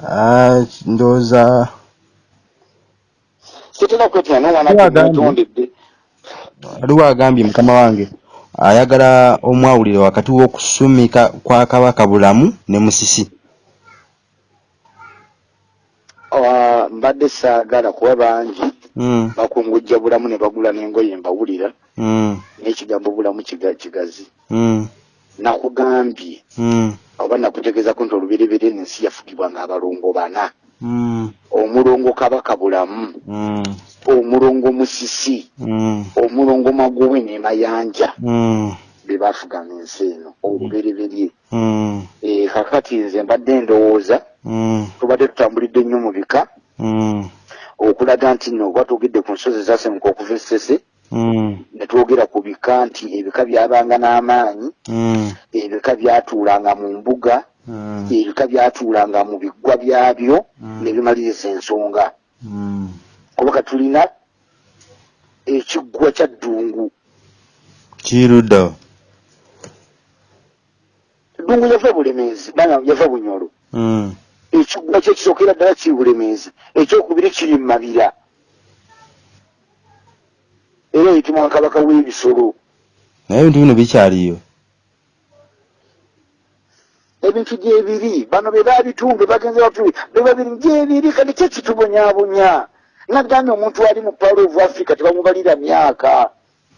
Ah, ndowooza. Sitera kwetera n'omwana Wagambye. atondedde waliwo agambye mukama wange. Ayagala omwawulire wakati w'okusumika kwa kabaka bulamu ne musisi mbadde saagala kuba bangi Mm, bakungujja bulamu ne bagula n'engoye mbawulira mm, n'ekigambo bulamu kiga- kigazi. Mm, nakugambye mm, oba nakutegeezako nti olubereberye ensi yafugibwanga abalongo bana mm, omulongo kabaka bulamu mm, omulongo musisi mm, omulongo magowe ne mayanja mm, be bafuganga ensi eno olubereberye mm, e, kakati nze mbadde ndowooza mm, tubadde tutambulidde nnyo mu bika. mm, okulaga nti nno oba tugedde ku nsozi zasemuka okuva esese mm, ne twogera ku bika nti ebika byabanga n'amaanyi mm, ebika byatuulanga mu mbuga ebika byatuulanga mu biggwa byabyo ne bimaliriza ensonga. Kubaka tulina ekiggwa kya ddungu. Kirudda ddungu yava bulemeezi bana yava bunyolo ekiggwa kye kisookera ddala kiri bulemeezi ekyokubiri kiri mu mabira. Era eyitibwa kabaka w'ebisolo. Naye ebintu bino bikyaliyo? Ebintu gyebiri. Bano be babitunga bagenze batuli be babiri gyebiri kati kye kitubonyaabonya. Nagambye omuntu ali mu palo of africa tebamubalira myaka.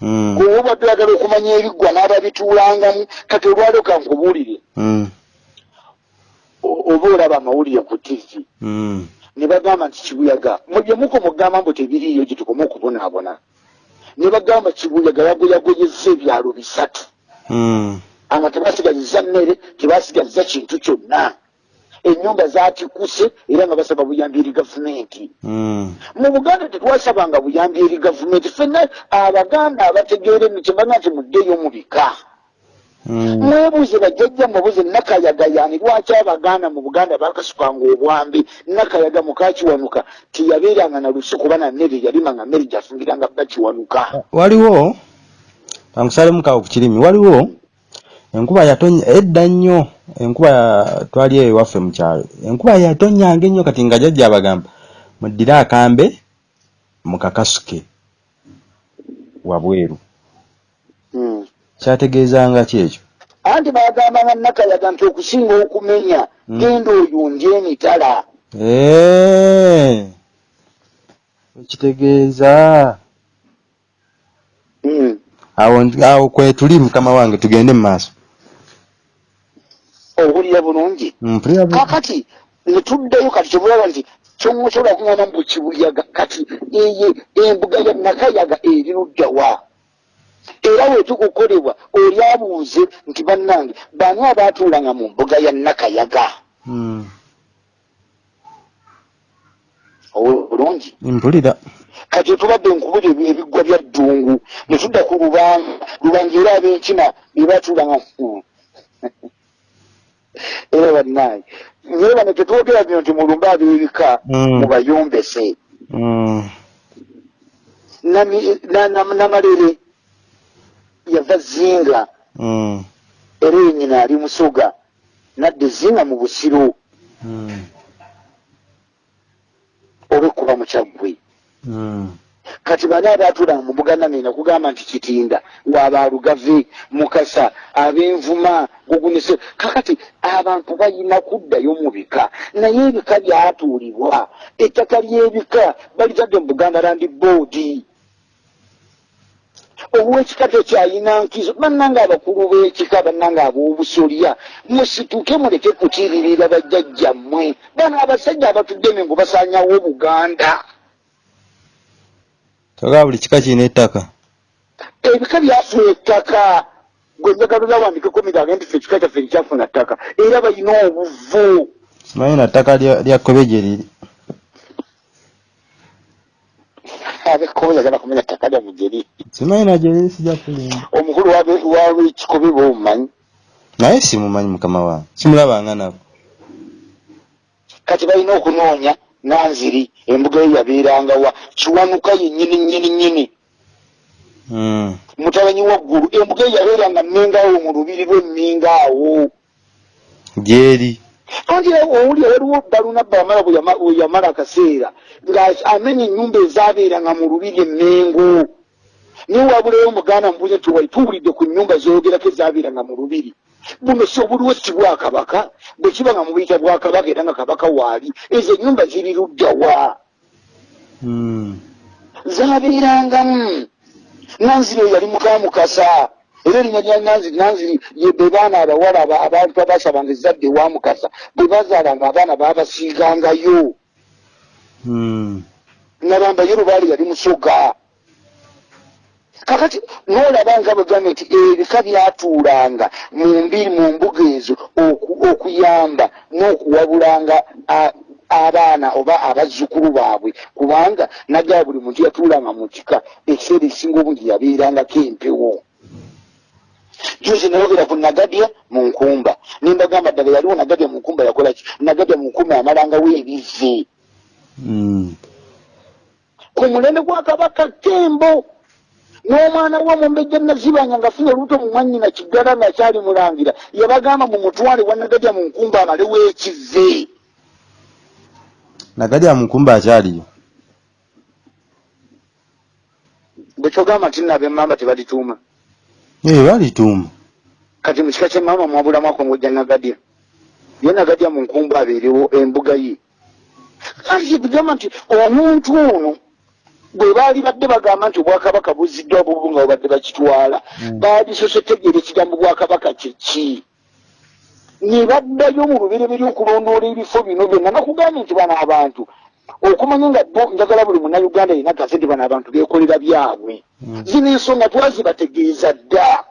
Mm, gwe obadde oyagala okumanya ebiggwa n'ababituulangamu kati olwaliro kankubuulire. Mm, o- oba olaba amawulire ku tivi mm, ne bagamba nti kibuyaga mubye muko mugamba mbu tebiriiyo gye tukome okubonaabona ne bagamba kibuyaga yagoyagoyezza ebyalo bisatu. Mm, anga tebasigazizza mmere tebasigazizza kintu kyonna. Ennyumba zatikuse era nga basaba buyambi eri gavumenti. Mm, mu buganda tetwasabanga buyambi eri gavumenti. Fenna abaganda abategeera emitembaga nti muddeyo mu bika. Mwebuuze bajjajja mwebuuze nakayaga yani lwaki abaganda mu buganda bakasukanga obwambi? Nakayaga mukakiwanuka tiyabeeranga na lusi kuba na mmere yalimanga mmere gyafungiranga bakiwanuka waliwo kankusalemu kawo ku kirimi waliwo enkuba yatonya edda nnyo enkuba twali eyo ewaffe mu kyalo enkuba yatonyanga ennyo kati nga jajja abagamba muddire akambe mukakasuke wabweru Hmm. Kyategeezanga ki ekyo? Anti bagambanga nakayaga nti okusinga okumenya Mm. genda oyundye emitala. Ekitegeeza Hmm. awo awo kwe tuli mukama wange tugende mu maaso. Owulira bulungi? Bu- kakati netuddayo kati kyobulaba nti kyomusobola kuŋŋamba mu kibuyaga kati eye embuga ya nakayaga eri luddawa era wetukukolebwa oli abuuze nti bannange bani abaatuulanga mu mbuga ya nakayaga Mm, Owulira bulungi mpulira kati tubadde nkubuli ebiggwa bya ddungu ne tudda ku lubanga lubanga era ab'enkima be baatuulanga Hmm. era bannange naye bano tetwogera bino nti mulumbe ab'ebika Mm. mubayombese Mm, namalere yava zinga. Mm, era eyo nyina ali musoga nadde zinga mu busiro. Mm, oba ekuba mukyaggwe mm. kati bani abaatulanga mu buganda nina kugamba nti kitinda waabaalugave mukasa ab'envuma gugunise kakati abantu balina kuddayo mu bika. Naye ebika byatuulibwa ettaka ly'ebika balitadde mu buganda landi boodi owekika tekyayina nkizo bannanga abakulu b'ekika bannanga ab'obusolya musituke muleke kukiririra bajjajjammwe. Bano abasajja abatudde emengo basanyawo buganda. Togaa buli kika kirina ettaka. Ebika byafuna ettaka. Gwe njagala olawandikeko migange nti fe ekika kyaffe nkyafuna ttaka. Era balina obuvu. Simanyi na ttaka lya kobe gye liri abekobe yagala kumenya ttaka lya mugeri simanyi na gye liri sijja kulimba. Omukulu wabekikobe bomumanyi naye simumanyi mukama wange simulabanga nabo. Kati balina okunoonya nanziri embuga ye yabeerangawa kiwanuka yennyini nnyini nnyini Mm. mutabanyi waggulu embuga ye yabeeranga mmingaawo mu lubiri lw'emmingaawo gyeri anti owulira waliwo balunabba wamala bwe yama- bwe yamala akaseera ng'amenya ennyumba ezaabeeranga mu lubiri emmengo naye wabulayo omuganda mubuuza nti wali tuwulidde ku nnyumba zoogerako ezaabeeranga mu lubiri. Buno si obuliwo si bwakabaka bwe kiba nga mubuyita bwakabaka era nga kabaka waali ezo ennyumba ziri luddawa Mm. zaabeerangamu. Nanziri oyo yali mukamukasa era erinnya lya nanziri be baana abawala aba- abantu abasabanga ezadde ewa mukasa bwe bazaalanga abaana baabasiigangayo. Mm. nabamba ye lubaali yali musoga. Kakati noolaba nga bwegamba nti ebika byatuulanga mu mbiri mu mbuga ezo oku- okuyamba n'okuwabulanga a- abaana oba abazzukulu baabwe. Kubanga naddala buli muntu yatuulanga mu kika ekiseera ekisinga obungi yabeerangako empewo juzi nayogera ku nagadya mu nkumba. Nimbagamba ddala yaliwo nagadya mu nkumba yakolaki nagadya mu nkumba yamalangawo ebive Mm. ku mulembe gwa kabaka kembo n'omwana we omumbejja nazibanya ngaafunye olubuto mu mwannyina kiggala ngaakyali mulangira yabagamba mu mutwale wanagadya mu nkumba amalewo ekive nagalya mukumba akyaliyo? Bwe kyogamba nti nno ab'emmamba tebalituuma balituuma kati mu kika ky'emmamba mwabulamu akongojja nagadya ye nagadya mu nkumba abeerewo embuga ye kati bigamba nti omuntu ono bwe baali badde bagamba nti obwakabaka buziddwa bubu nga babadde bakitwala Mm. baadisose tegeera ekigambo bwakabaka kyeki ne baddayo mu lubereberye okulondoola ebifo bino byonna nakugambye nti bano abantu okumanya nga bo njagala buli munnayuganda yina gaze nti bano abantu beekolera byabwe. Mm. zino ensonga twazibategeeza dda.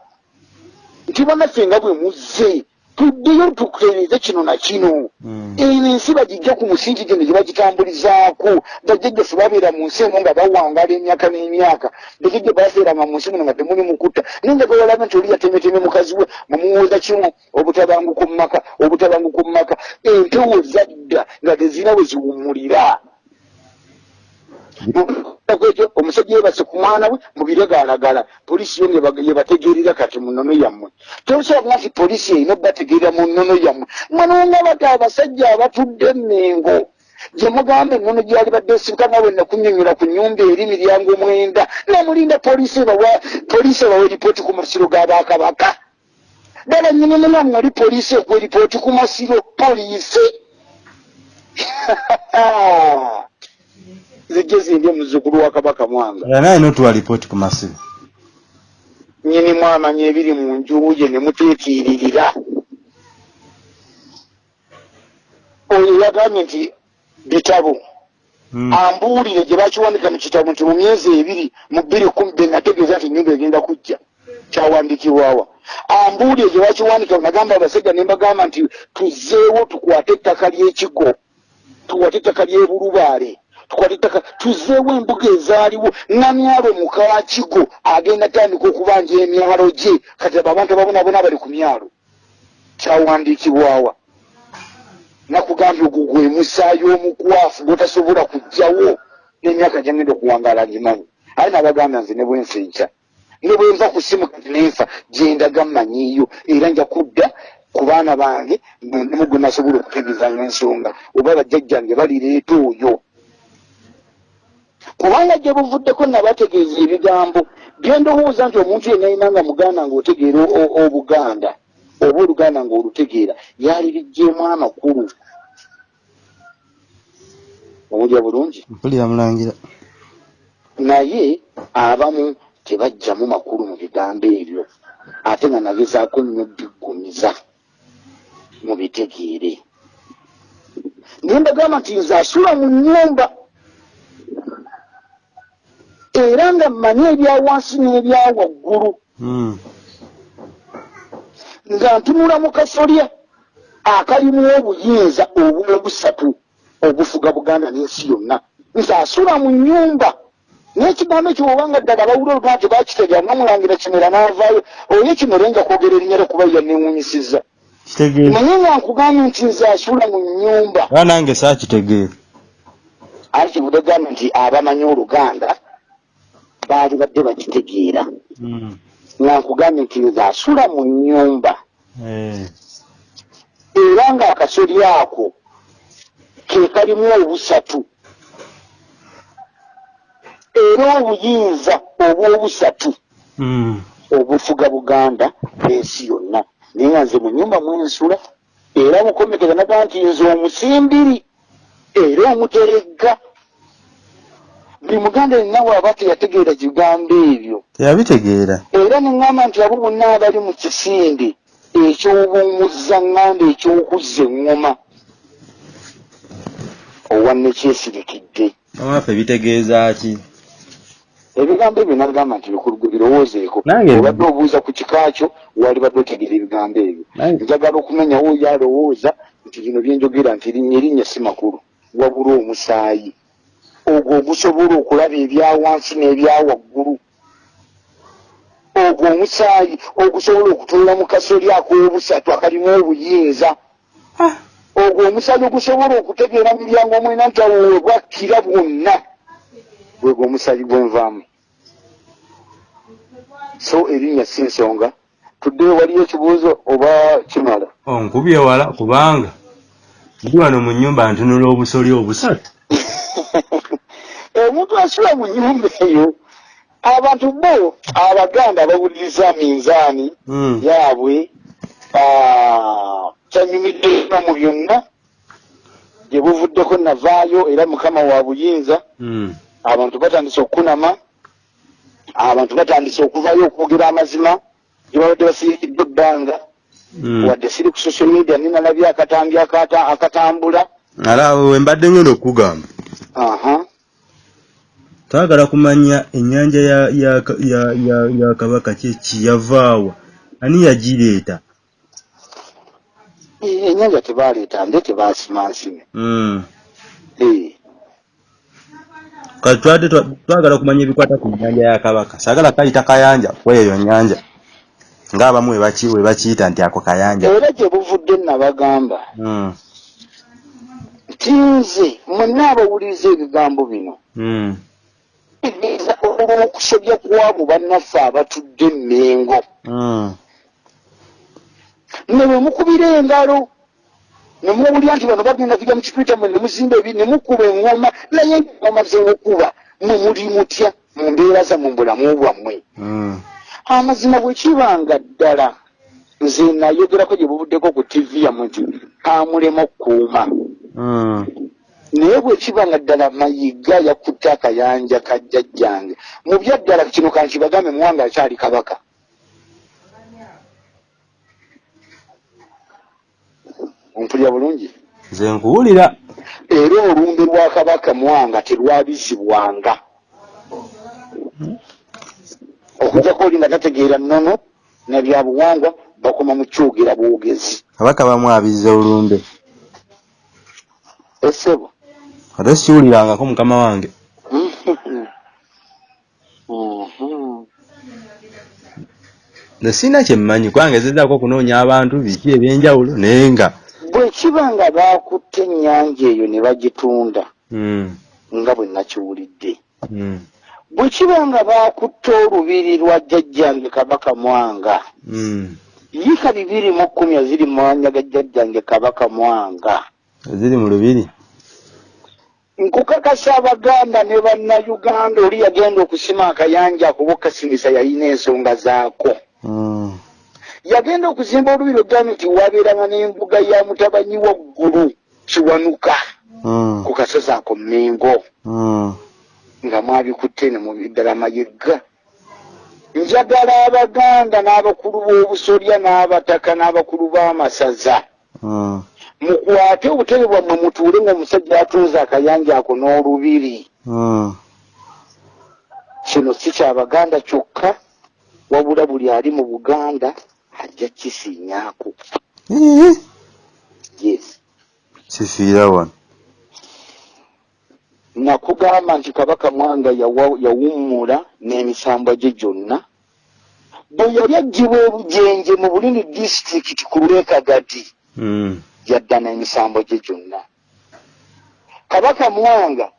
Nti bannaffe nga bwe muzze tuddeyo tukutereeze kino na kino. Mm. eno ensi bagijja ku musingi gino gye bagitambulizaako. Bajjajjaffe babeera mu nsi emu nga bawangala emyaka n'emyaka. Bajjajja babeeranga mu nsi muno nga temuli mukuta naye njagala olabe nti oli yatemeteme mukazi we mumuwoza kimu obutabanguko mu maka obutabanguko mu maka. Empewo zadda nga tezirina we ziwummulira ekyo omusajja yebase ku mwana we mubiregalagala poliisi yo yebategeerera kati mu nnono yammwe. Tosobola nti poliisi erina obbategeerera mu nnono yammwe. Mwanonga bati abasajja abatudde emengo gye mugamba ennono gyali badde esinkana we nakunyonyola ku nyumba eri miryango mwenda namulinda poliisi ebawa eripooti ku masiro g'abakabaka ddala nyini munamu ali poliisi ekuwa eripooti ku masiro poliisi zijje zindi omuzukulu wa kabaka mwanga. Era naye notuwa lipooti ku masibo nyini mwamanya ebiri mu njuye ne muteekiiririra oyo yagambye nti bitabo Mm. ambuulire gye bakiwandika mu kitabo nti mu myezi ebiri mu bbiri kumi be nategeeza nti ennyumba egenda kujja kyawandikibwawa ambuulire gye bakiwandika nagamba abasajja ne mbagamba nti tuzeewo tukwate ettaka ly'ekigo tukwate ettaka ly'ebulubaale tukwate ettaka tuzeewo embuga ezaaliwo. Namyalo mukakigo agenda tandika okubanja emyalo gye. Kati abo abantu ababonabona bali ku myalo. Kyawandiikibwawa nakugambye ogwo gwe musaayi omukwafu gwotasobola kujjawo n'emyaka gyangenda okuwangaala ngimanyi aye nabagambya nze ne bwenfa enkya. Ne bwenva ku simu nenfa gyendaga mmanyiiyo. Era nja kudda ku baana bange nemu gwe nasobola okutegeeza ng'ensonga oba bajjajjange balireeta oyo kubanga gye buvuddeko nabategeeza ebigambo bye ndowooza nti omuntu yenna yina nga muganda ng'otegeera obuganda oba oluganda ng'olutegeera yali bijjeemu amakulu owulya bulungi? Mpulira mulangira. Naye abamu tebajjamu makulu mu bigambo ebyo ate nga nagezaako nnyo biggumiza mu bitegeere. Naye mbagamba nti nze asula mu nnyumba era nga mmanyi ebya wansi n'ebya waggulu. Mm. nga ntunula mu kasolya akalimu obuyinza obwobusatu obufuga buganda n'ensi yonna. Nze asula mu nnyumba n'ekigambo ekyo obanga ddala bawula olugaa nti bakitegeera namulangira kimera n'avaayo oyo kimere nga kwogera erinnya lyokuba yanneewunyisizza kitegeera naye nga nkugambye nti nze asula mu nnyumba. Era nange saakitegeera ate kibudegambye nti abamanyi oluganda baali badde bakitegeera Mm. nga nkugambye nti nze asula mu nnyumba Eh. era ng'akasoli ako ke kalimu obusatu era obuyinza obwobusatu Mm. obufuga buganda n'ensi yonna naye nga nze mu nyumba mwensula era mukomekeza naga nti nze omusimbiri era omuteregga buli muganda yenna bw'aba teyategeera kigambo ebyo teyabitegeera. era neŋŋamba nti abo bonna abali mu kisinde ekyobuumuzzaŋŋanda ekyokuzza eŋŋoma owanne kyesirikidde. Amaffe bitegeeza ki? Ebigambo ebyo nagamba nti bikulu birowoozeeko. Obadde obuuza ku kikakyo wali badde otegeera ebigambo ebyo. Njagala okumenyawo oyo alowooza nti bino byenjogera nti erinnya erinnya si makulu wabula omusaayi ogwo ogusobola okulaba ebya wansi n'ebya waggulu. Ogwo omusaayi ogusobola okutuula mu kasoli ak'obusatu akalimu obuyinza. Ogwo omusaayi ogusobola okutegeera miryango omwena nti awo webwakkira bwonna gwegwo omusaayi gwenvaamu so erinnya si nsonga. Tuddeyo waliyo ekibuuzo oba kimala? Onkubye wala kubanga ndi wano mu nnyumba ntunula obusoli obusatu omuntu asula mu nyumba eyo abantu bo abaganda bawuliriza minzaani Mm. yaabwe kyanyumidde nnyo mu byonna gye buvuddeko navaayo era mukama wa buyinza Mm. abantu batandise okukunama abantu batandise okuvayo okwogera amazima gye babadde basiikiddwa ebbanga Mm. wadde siri ku social media ninalabye akatambi akata- akatambula ala we mbadde ngenda okukugamba aha twagala kumanya ennyanja ya, ya, ya, ya, ya kabaka kyeki yavaawa ani yagireeta? Eh, ennyanja tebaleeta nde tebasimansime mm. Eh, kati twadde twa- twagala kumanya ebikwata ku nnyanja ya kabaka. Sagala kayita kayanja kweyo nnyanja. Ngaabamu webaki webakiyita nti ako kayanja. Era gye buvudde nabagamba mm. nti nze mwenna abawuliriza ebigambo bino Mm. tegeeza olw'okusobya kwabo bannaffe abatudde emmengo Mm. ne bwe mukubira engalo ne muwulira nti bano bagenda kujja mu kipiita mwe ne muzimba ebi ne mukuba eŋŋoma naye eŋŋoma z'okuba mwe muli mutya mu mbeera zammwe mu bulamu bwammwe Mm. amazima bwe kibanga ddala nze nayogerako gye buvuddeko ku tivi yammwe nti kamulema okukuuma Mm. Naye bwe kiba nga ddala mayiga yakutte akayanja ka jjajjange. Mu byaddala kino kankibagambe muwanga akyali kabaka. Ompulya bulungi? Nze nkuwulira. Era olumbe lwa kabaka muwanga terwabizibwanga. Okujjako oli nga tategeera nnono nabyabuwangwa bakoma mu kyogera bwogezi. Kabaka bamwabiza olumbe. Esebo ate siwulirangako mukama wange nze sirina kyemmanyi kubanga ezezaako okunoonya abantu biki ebyenjawulo naye nga bwe kiba nga baakutte ennyanja eyo ne bagitunda Mm. nga bwe nakiwulidde Mm. bwe kiba nga baakutte olubiri lwa jjajjange kabaka mwanga Mm. yiika bibiri mu kkumi eziri mu mwanya ga jjajjange kabaka mwanga ziri mu lubiri nkukakasa abaganda ne bannayuganda oli yagenda okusima akayanja akuba okasimisa yalina ensonga zaako Mm. yagenda okuzimba olubiri ogambye nti wabeeranga n'embuga ya mutabanyi waggulu kiwanuka Mm. ku kasozi ako mmengo Mm. nga mwabikutte ne mubiddala mayegga njagala abaganda n'abakulu b'obusolya n'abataka n'abakulu b'amasaza. Mukwate obutebe bwammwe mutuule ng'omusajja atunze akayanja ako n'olubiri. Mm. kino si kyabaganda kyokka wabula buli ali mu buganda ajja kisiinyaako yes. Kifiira wano. Nakugamba nti kabaka mwanga yawa- yawummula n'emisambwa gye gyonna. Bwe yali aggyibwa ebujenje mu bulini disitulikiti ku lwekagati Mm. yadda n'emisambo gye gyonna kabaka mwanga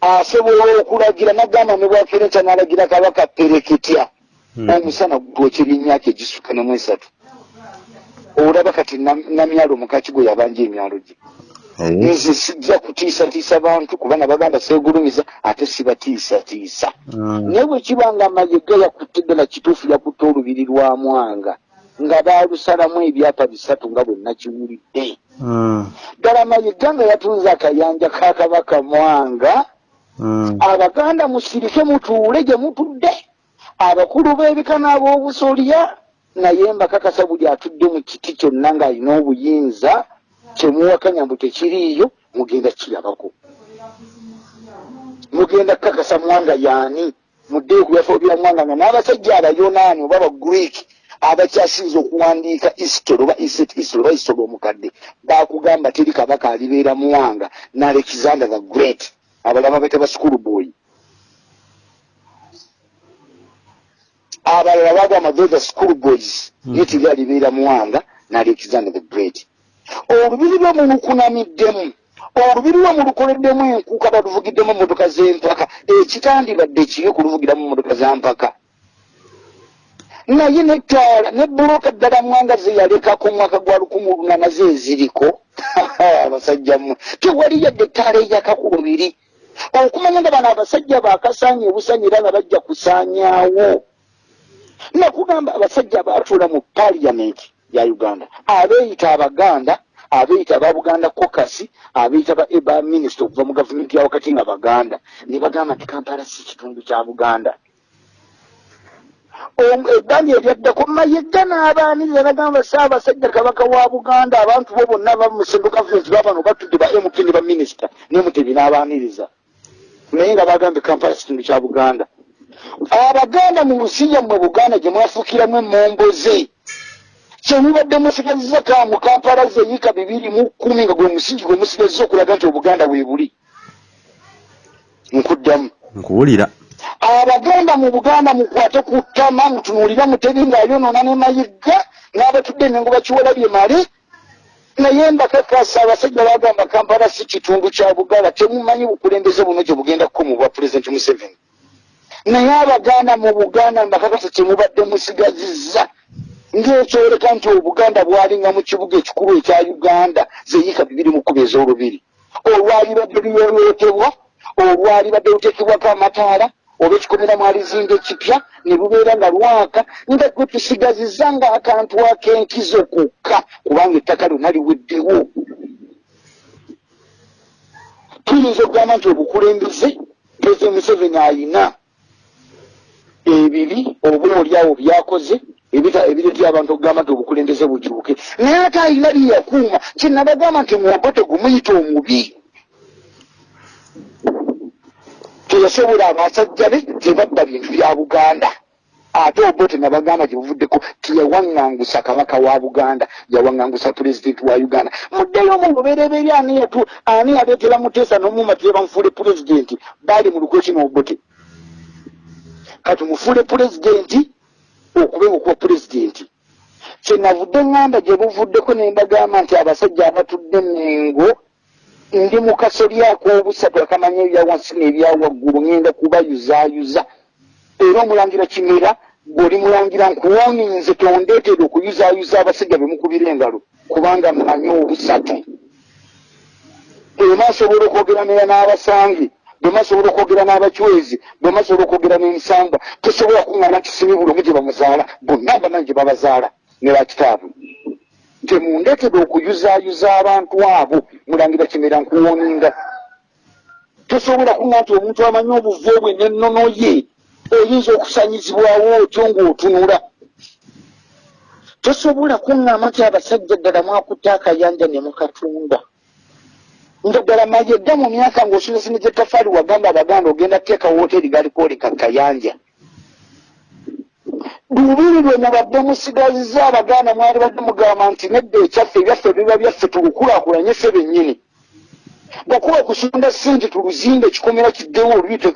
asobola okulagira nagamba ne bwakereca n'alagira kabaka pereketya Mm. omusana gwokera emyaka egisukka nemu esatu olaba kati nam- namyalo mukaki gwe yabanja emyalo gye nze sijja kutiisatiisa bantu kuba nabaganda seegulumiza ate sibatiisatiisa mm. naye bwe kiba nga mayega yakutte ddala kituufu yakutte olubiri lwa mwanga nga baalusalamu ebyapa bisatu nga bwe nakiwulidde Mm. ddala mayega nga yatunze akayanja ka kabaka mwanga Mm. abaganda musirike mutuule gye mutudde abakulu b'ebika n'ab'obusolya naye mbakakasa buli atudde mu kiti kyonna ng'alina obuyinza kyemuwakanya mbu tekiriiyo mugenda kirabako mugenda kukakasa mwanga yaani muddeeyo ku byafo bya mwanga nga n'abasajja abayonaani oba abagreek abakyasinza okuwandiika history oba iset history oba history omukadde bakugamba teri kabaka alibeera muwanga ne alexander the great abalama bete ba school boy. Abalala bagamba those school boys Mhm. ye teri alibeera muwanga ne alexander the great. Olubiri lwe mulukunamiddemu olubiri lwe mulukoleddemu enkuuka baluvugiddemu emmotoka z'empaka ekitandibadde kibi kuluvugiramu emmotoka za mpaka naye nettaala ne buloka ddala mwanga ze yalekako omwaka gwa lukumi lunana ze eziriko. Abasajja mmwe tewali yadde ettaala eyaka ku lubiri okumanya nga bano abasajja bakasaanya obusaanya era nga bajja kusaanyaawo. Nakugamba abasajja baatuula mu paliyamenti ya uganda abeeyita abaganda abeeyita aba buganda kokasi abeeyita ba eba minisita okuva mu gavumenti ya wakati nga baganda ne bagamba nti kampala si kitundu kya buganda ebbanja eryaddako mayegga n'abaaniriza nagamba saabasajja kabaka wa buganda abantu bo bonna bamusendu gavumenti babano batudde ba mp ne baminisita nemutebi n'abaaniriza naye nga bagambye kampala kitundu kya buganda? Abaganda mu nsi yammwe buganda gye mwafuukiramu emomboze kyemubadde musigaziza ka mu kampala zeeyika bibiri mu kkumi nga gwe musingi gwe musigaziza okulaga nti obuganda bwe buli. Nkuddamu. Nkuwulira abaganda mu buganda mukwate ku ttama mutunuulira mutebi ng'ayonoona ne mayiga n'abatudde enengo bakiwola bye male naye mbakakasa abasajja bagamba kampala si kitundu kya buganda temumanyi bukulembeze buno gye bugenda kukomu bwa pulezidenti museveni. Naye abaganda mu buganda mbakakasa kyemubadde musigazizza ng'ekyoleka nti obuganda bwalinga mu kibuga ekikulu ekya uganda zeyika bibiri mu kkuba ez'olubiri. Olwalibadde luyoyootebwa olwalibadde luteekebwako amataala oba ekikomera mwalizimba ekipya ne lubeera nga lwaka nga gwe tusigazizza nga akantu ak'enkizo kokka kubanga ettaka lyonna liweddewo. Tuyinza okugamba nti obukulembeze pulezidenti museveni ayina ebibi oba oliawo byakoze ebiretera abantu okugamba nti obukulembeze bukyuke. Naye ate ayina byeyakuuma kyenabagamba nti muwako tegumuyita omubi teyasobola abasajja be tebadda bintu bya buganda. Ate obote nabagamba gyebuvuddeko teyawaŋŋangusa kabaka wa buganda yawaŋŋangusa pulezidenti wa uganda. Muddeyo mu lubereberye ani yatu ani yaleetera muteesa n'omuma tebamufuule pulezidenti baali mu lukweki n'obote kati mufuule pulezidenti okubeera okuba pulezidenti kyenavudde ŋŋanda gye buvuddeko ne mbagamba nti abasajja abatudde mengo ndi mu kasolyako obusatu akamanya ebya wansi n'ebya waggulu ŋŋenda kubayuzaayuza. Era omulangira kimera bw'oli mulangira nkuwoonye nze tondeetera okuyuzaayuza abasajja be mukubira engalo kubanga mmanyi obusatu. Emasobola okwogera neya n'abasange bwemasobola okwogera n'abacwezi bwemasobola okwogera n'emisamba tosobola kuŋŋana nti simibulamu gye bamuzaala bonna abamanyi gye babazaala ne bakitaabwe temundekere okuyuzaayuza abantu abo mulangira kimera nkuwoninga tosobola kuŋŋa nti omuntu amanyi obuvu bwe n'ennono ye eyinza okusanyizibwawo otyo ng'otunula. Tosobola kuŋŋama nti abasajja ddala mwakutte akayanja ne mukatunda nga ddala maye dda mu myaka ng'osulesineza ettafaali wagamba abaganda ogenda kuteeka wooteri galikwoleka kayanja lubiri lwe mubadde musigaziza abaganda mwali badde mugamba nti nedda ekyaffe ebyaffe biba byaffe tulukulaakulanye ffe bennyini. Bwakuba okusonda sente tuluzimbe ekikomera kiddewo oluyite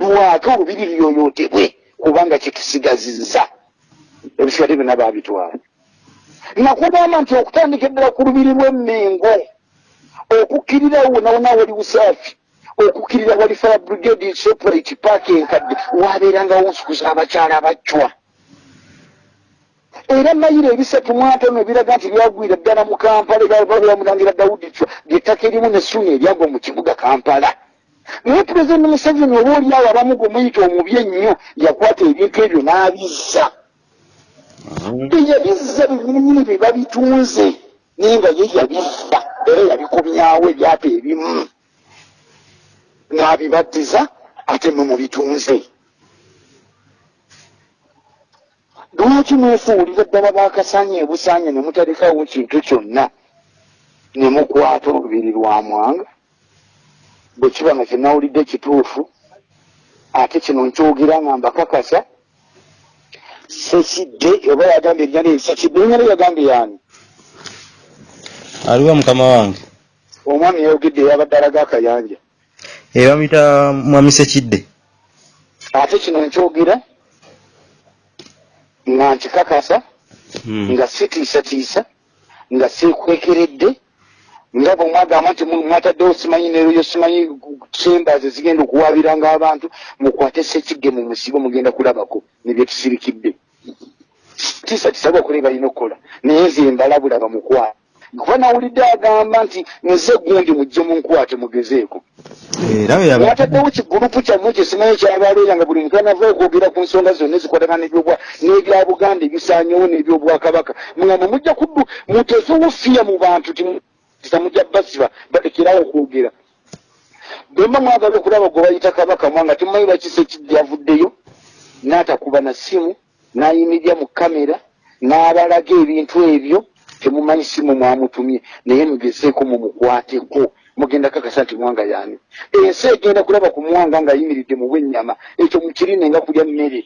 lwake olubiri lyoyootebwe kubanga kyetusigazizza ebisigadde byonna baabitwala nakugamba nti okutandika eddala ku lubiri lw'emmengo okukkirira wonawona wali busaafi okukkirira wali fire brigade separate park enkadde wabeerangawo nsukuza abakyala abacwa era mayiro ebisatu mwatono ebiraga nti byagwira ddala mu kampala ebyamulangira dawudi cwa lyettaka erimu nessuuna eryagwa mu kibuga kampala. Naye pulezidenti museveni oba oliawo abamu gwe muyita omubi ennyo yakwata ebintu ebyo n'abizza. Yabizza binyininyini bye babitunze naye nga ye yabizza era yabikomyawo ebyapa ebimu. N'abibaddiza ate mwe mubitunze lwaki mwefuulira ddala bakasanye ebusanye ne mutalekawo kintu kyonna? Ne mukwata olubiri lwa mwanga bwe kiba nga kyenawulidde kituufu ate kino nkyogera nga mbakakasa sekidde oba yagambye eryali sekidde enyala yagambye yani aliwo mukama wange. Omwami yayogedde eyabadde alaga akayanja e bamuyita mwami sekidde ate kino nkyogera nga nkikakasa Hmm. nga sitiisatiisa nga seekwekeredde nga bwe mwagamba nti mwataddewo simanyi neroyo simanyi chambers zigenda okuwabiranga abantu mukwate sekigge mu musibo mugenda kulabako nebyetusirikidde tiisatiisa bwakuli balina okukola naye nze mbalabula bamukwate kuba nawulidde agamba nti nze gundi mujje munkwate mugezeeko. Mwataddewo kigurupu kyammwe kyesimanyi kyabaleera nga buli muntu anava okwogera ku nsonga zonna ezikwatagana n'ebya buganda ebisaanyewo n'ebyobwakabaka mugamba mujja kuddu muteekewo fiya mu bantu titamujja basiba balekerawo okwogera. Bwemba mwagala okulaba gwe bayita kabaka mwanga temumanyi lwaki sekidde yavuddeyo n'atakuba na simu n'ayimirira mu kamera n'abalaga ebintu ebyo temumanyi simu mwamutumye naye mugezeeko mumukwateko mugenda kakasa nti mwanga yani ensi egenda kulaba ku mwanga ng'ayimiridde mu bwennyama ekyo mukirine nga kulya mmere.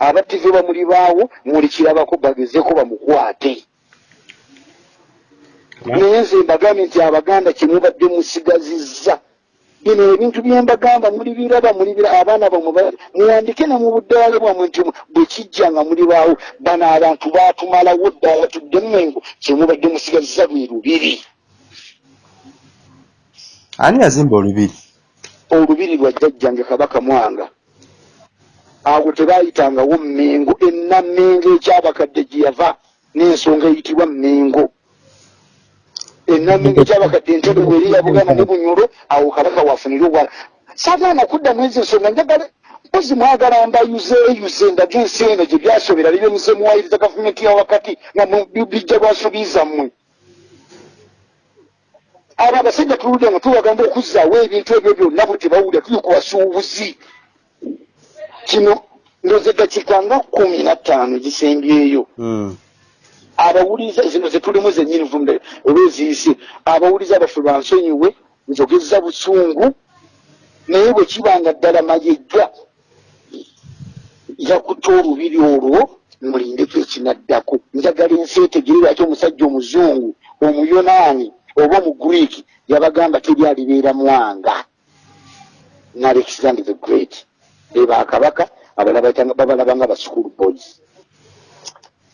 Abattive bamuli baawo mulikirabako bagezeeko bamukwate. Naye nze mbagambye nti abaganda kyemubadde musigazizza bino ebintu byembagamba muli biraba muli bira abaana bamwe ba- muwandike ne mu buddaala bwamwe nti bwe kijja nga muli baawo bano abantu baatumalawo ddala tudde mmengo kyemubadde musigazizza lwe lubiri. Ani yazimba olubiri? Olubiri lwa jjajjange kabaka mwanga. Awo tebayitangawo mmengo ennammengo ekyabakadde gye yava n'ensonga eyitibwa mmengo ennammengo ekyabakadde entebe bweri yabugana ne bunyulo awo kabaka wafunire obwa saagaana kudda mwezi ensonga njagala mpozi mwagala mbayuzeeyuze ndaga ensi eno gye byasobera libye muze muwayiriza gavumenti ya wakati nga bijja lwasuubiza mmwe. Abo abasajja tuludde nga tubagamba okuzzaawo ebintu ebyo byonna bwe tebawulira tuli ku basuubuzi. Kino ndoze dakiika nga kumi na ttaano gisembyeyo Hmm. Abawuliza zino zetulimu zennyini vumde oba eziyise abawuliza abaffe bansonyiwe njogeza busungu naye bwe kibanga ddala mayegga yakuta olubiri olwo mulindeko ekinaddako. Njagala ensi etegere lwaki omusajja omuzungu omuyonaani oba omugriiki yabagamba teri alibeera mwanga. Ne alexander the great. Bebakabaka abalala bayitanga- babalaba nga baschool boys.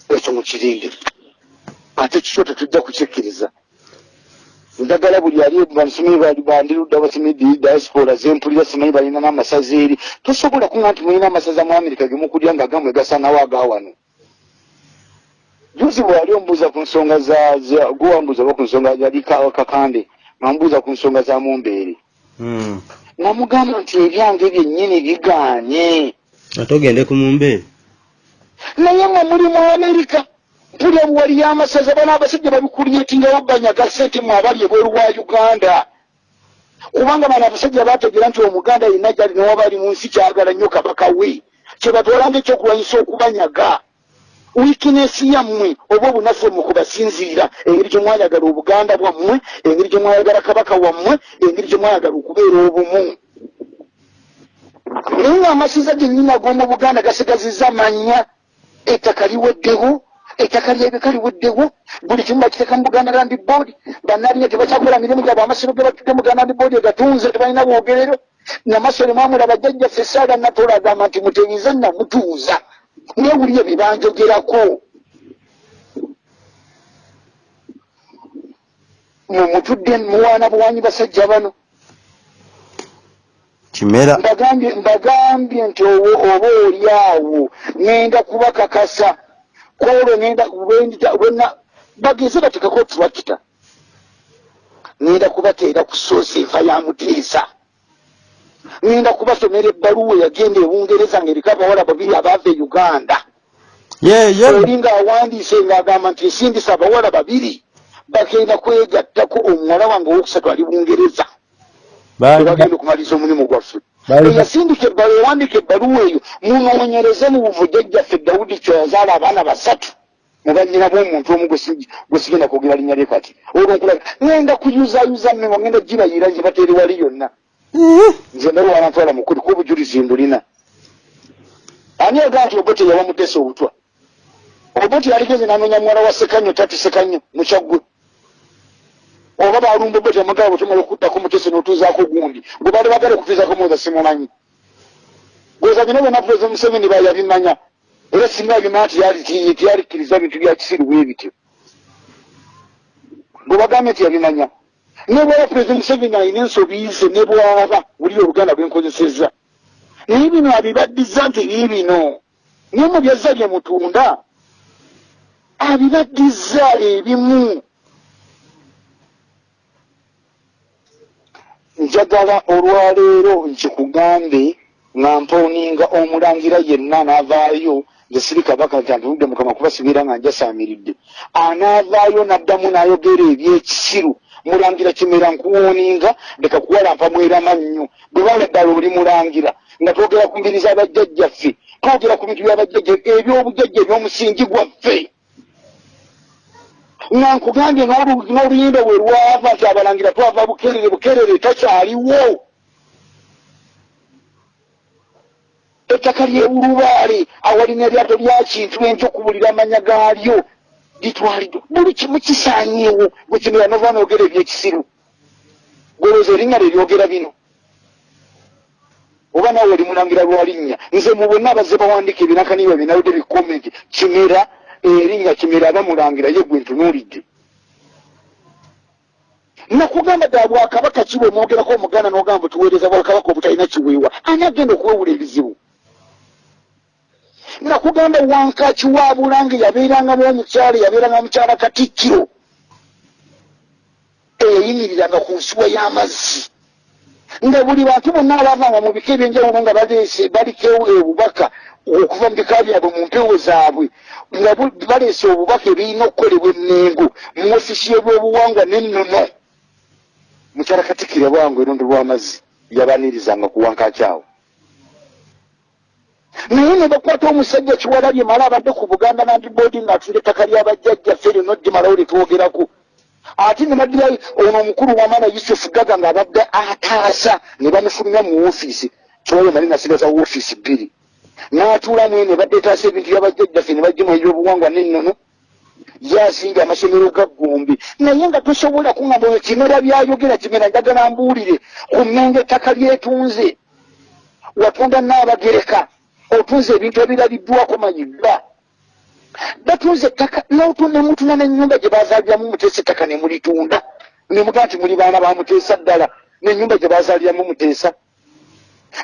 Ekyo mukirinde ate kikyo tetujja kukikkiriza. Njagala buli ali bamusomi bandirudda basomi diaspora zempulira simanyi balina n'amasaza eri. Tosobola kuŋa nti mulina amasaza mu amerika gemukulya nga gamwe gasanawo agawano juzi bwali omubuuza ku nsonga za za- gwewambuuza oba ku nsonga yali Ka- kakande ngamubuuza ku nsonga za mumbeere Mm. namugamba nti ebyange byennyini bigaanye ate ogende ku mumbeere naye nga muli mu amerika mpulya buwali y'amasaza bano abasajja babikulyetingawo banyaga sente mu abali ebweru wa uganda. Kubanga bano abasajja bategeera nti omuganda yenna gyali newaba ali mu nsi kyagala nnyo kabaka we. Kyebatwalanga ekyokulwanyisa okubanyaga. Wikinesi yammwe oba obunafu mmwe kubasinziira engeri gye mwayagala obuganda bwammwe engeri gye mwayagala kabaka wammwe engeri gye mwayagala okubeera obumu. Naye nga amasiza gennyini ag'omu buganda gasigazizza manya ettaka liweddewo ettaka lyebika liweddewo buli kimu bakiteeka mu buganda land board bannalinya tebakyakola mirimu gyabwe amasiro ge batudde mu buganda land board egatunze tebalina bwogerero. Namasole mwamula bajjajjaffe esaala natola agamba nti mutebiza namutuuza newulire bye banjogerako mumutudde muwaana buwanyi basajja bano. Kimera mbagambye nti oba oli awo ŋŋenda kubakakasa kwolwo ŋŋenda bwendita bwena bagenze batekako turakita ŋŋenda kubateera ku soosi enfa ya muteesa. Ŋŋenda kubasomera ebbaluwa eyagenda e bungereza ng'eriko abawala babiri abaava e uganda. Yeye oli ng'awandiise ng'agamba nti nsindisa abawala babiri bagenda kwegattako omuwala wange owokusatu ali bungereza. Tebagenda okumaliriza omulimu gwaffe eyasindika ebbaluwa ewandika ebbaluwa eyo. Munoonyereze mu buvujjajjaffe dawudi kyoyazaala abaana basatu mubanyina b'omuntu omu gwe si- gwe sigenda kwogera linnya lye kati. Olwo nkulaga ŋenda kuyuzayuza mme nga ŋenda gibayira nze bateeri wali yonna. Nze ndalwala ntwala mukuli ku obujulizi mbulina ani yagaa nti obote yawa mutesa obutwa? Obote yaligeze nanoonya muwala wa sekanyo tati sekanyo mukyaggwe oba balumba obote amagala bwetumala okuttako mutese n'otuuzaako gundi. Gwe bali bagala okutuuzako muza simumanyi gweza bino byonna pulezida museveni bayabimanya era singa abimanya tiyali- tiyalikkiriza bintu bya kisiru bwe bityo. Bwe bagambye nti yabimanya ne bwaba pulezida museveni alina ensobi ze ne bwaba buli oluganda bwenkozesezza naye bino abibaddiza nti biibino naye mu byazza bye mutunda. Abibaddiza ebimu njagala olwaleero nkikugambe nga mpooninga omulangira yenna anaavaayo nze siri kabaka nti antunudde mukama kuba sibeera nga njasaamiridde. Anaavaayo n'addamu n'ayogera ebyekisiru mulangira kimera nkuwooninga leka kuwalampa mwerama nnyo bwe bala ddala oli mulangira nga twogera ku mbiri z'abajjajjaffe twogera ku bintu by'abajjajja ebyobujjajja eby'omusingi gwaffe nga nkugambye n'olu- n'oluyimba bwe lwava nti abalangira twava bukerere bukerere takyaliwo. Ettaka lyewulubaale awalina eryato lya kintu enti okubulira amanya gaalyo litwaliddwa buli kimu kisaanyeewo bwe kimera nova noogera ebyekisiru. Golooza erinnya lye lyogera bino. Oba nawe oli mulangira lwalinnya nze mu bonna abazze bawandiika ebinakaniba binawudde bikomenti kimera erinnya kimera aba mulangira ye gwe ntunuulidde nakugamba ddala bwakabaka kiwe mwogerako omuganda n'ogamba tuweereza bwakabaka obutalina kiweewa? Ani agenda okuwewula ebizibu? Nakugamba wankaki wa bulange yabeerangamu omukyala yabeeranga mukyala katikkiro eyayimiriranga ku nsuwa y'amazzi nga buli bantu bonna abavanga mu bika ebyenjawulo nga baleese baliko obubaka okuva mu bika byabwe mu mpewo zaabwe nga baleese obubaka ebirina okukolebwa emmengo mu ofisi y'ebyobuwangwa n'ennono. Mukyala katikkiro bwangu erondo lw'amazzi yabanirizanga ku wankaki awo. Naye ne bakwata omusajja kiwalabye mala abadde ku buganda land board ng'atunda ettaka ly'abajjajjaffe lino ddimalawo lyetwogerako ate ne baddira ono omukulu wamala yusufu gaga ng'abadde ataasa ne bamufulumya mu woofiisi. Kyoyo nali nasigaza woofiisi bbiri. N'atuulamu ne badde etaasa ebintu byabajjajjaffe ne bajjemu ebyobuwangwa n'ennono. Yasinga amasomero ga gombe naye nga tosobola kuŋamba oyo kimera byayogera kimera njagala mbuulire. Ku mmengo ettaka lyetunze. Watunda n'abagereka otunze ebintu ebirabiddwako manyiddwa batunze ettaka nemutuna nenyumba gye bazaaliramu muteesa ettaka nemulitunda nemugaa nti muli baana bamuteesa ddala. Nenyumba gye bazaaliramu muteesa.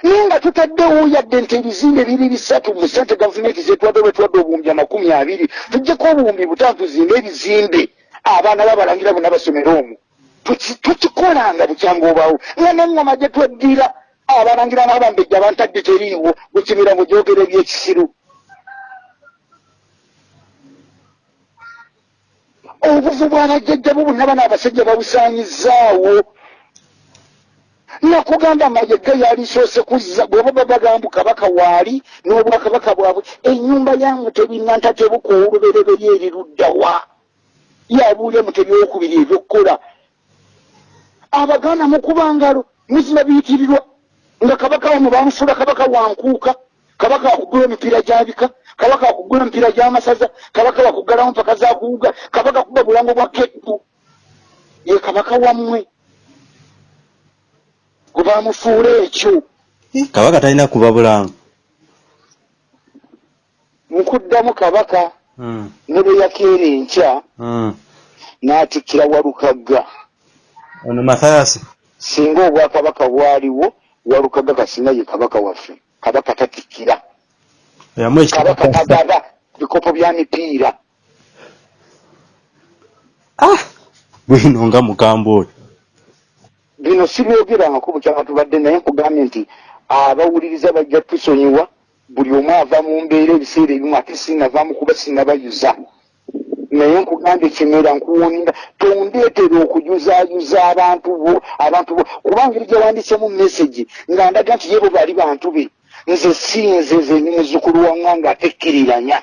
Naye nga tutaddewo yadde nti ebizimbe biri bisatu mu sente gavumenti zetwadde bwetwadde obuwumbi amakumi abiri tujjeko obuwumbi butaano tuzimbe ebizimbe. Abaana babalangira bonna basomera omwo tuki- tukikolanga bukyangu obaawo nga neŋŋoma gye tweddira abalangira n'abambejja abantadde teriiwo gukimira mu gyogero ebyekisiru obuvu bw'abajjajja bo bonna bano abasajja babusaanyizaawo. Nakugamba mayega yalisoose kuzza bweba babagamba kabaka waali n'obwakabaka bwabwe ennyumba ya mutebi nanta tebuka olubereberi eriruddawa yabuulya mutebi owokubiri ebyokukola abaganda mukuba ngalo muzima biyitirirwa nga kabaka wano bamufuula kabaka wankuuka kabaka wakugula emipiira gyabika kabaka wakugula emipiira gyamasaza kabaka wakuggalamu mpaka zakuwuga kabaka kuba bulango bwa kettu. Ye kabaka wammwe. Gwe bamufuula ekyo. Kabaka talina kuba bulango nkuddamu kabaka Mm, ne bwe yakeera enkya mm. n'atikkira walukagga ono mathayasi singa obwakabaka bwaliwo walukagga kasina ye kabaka waffe. Kabaka tatikkira kabaka tagaba bikopo bya mipiira bwino nga mugamba oyo bino sibyogerangako bukyanga tubadde naye nkugambye nti abawuliriza bajja tusonyiwa buli omu ava mu mbeera ebiseera ebimu ate sinavaamu kuba sinabayuza naye nkugambye kimera nkuwuninda tondeetera okujuzaayuza abantu bo abantu bo. Kubanga eri gyawandisemu mesagi nga ndaga nti ye bo bali bantu be nze si nze nze ni muzzukulu wamwa nga atekkiriranya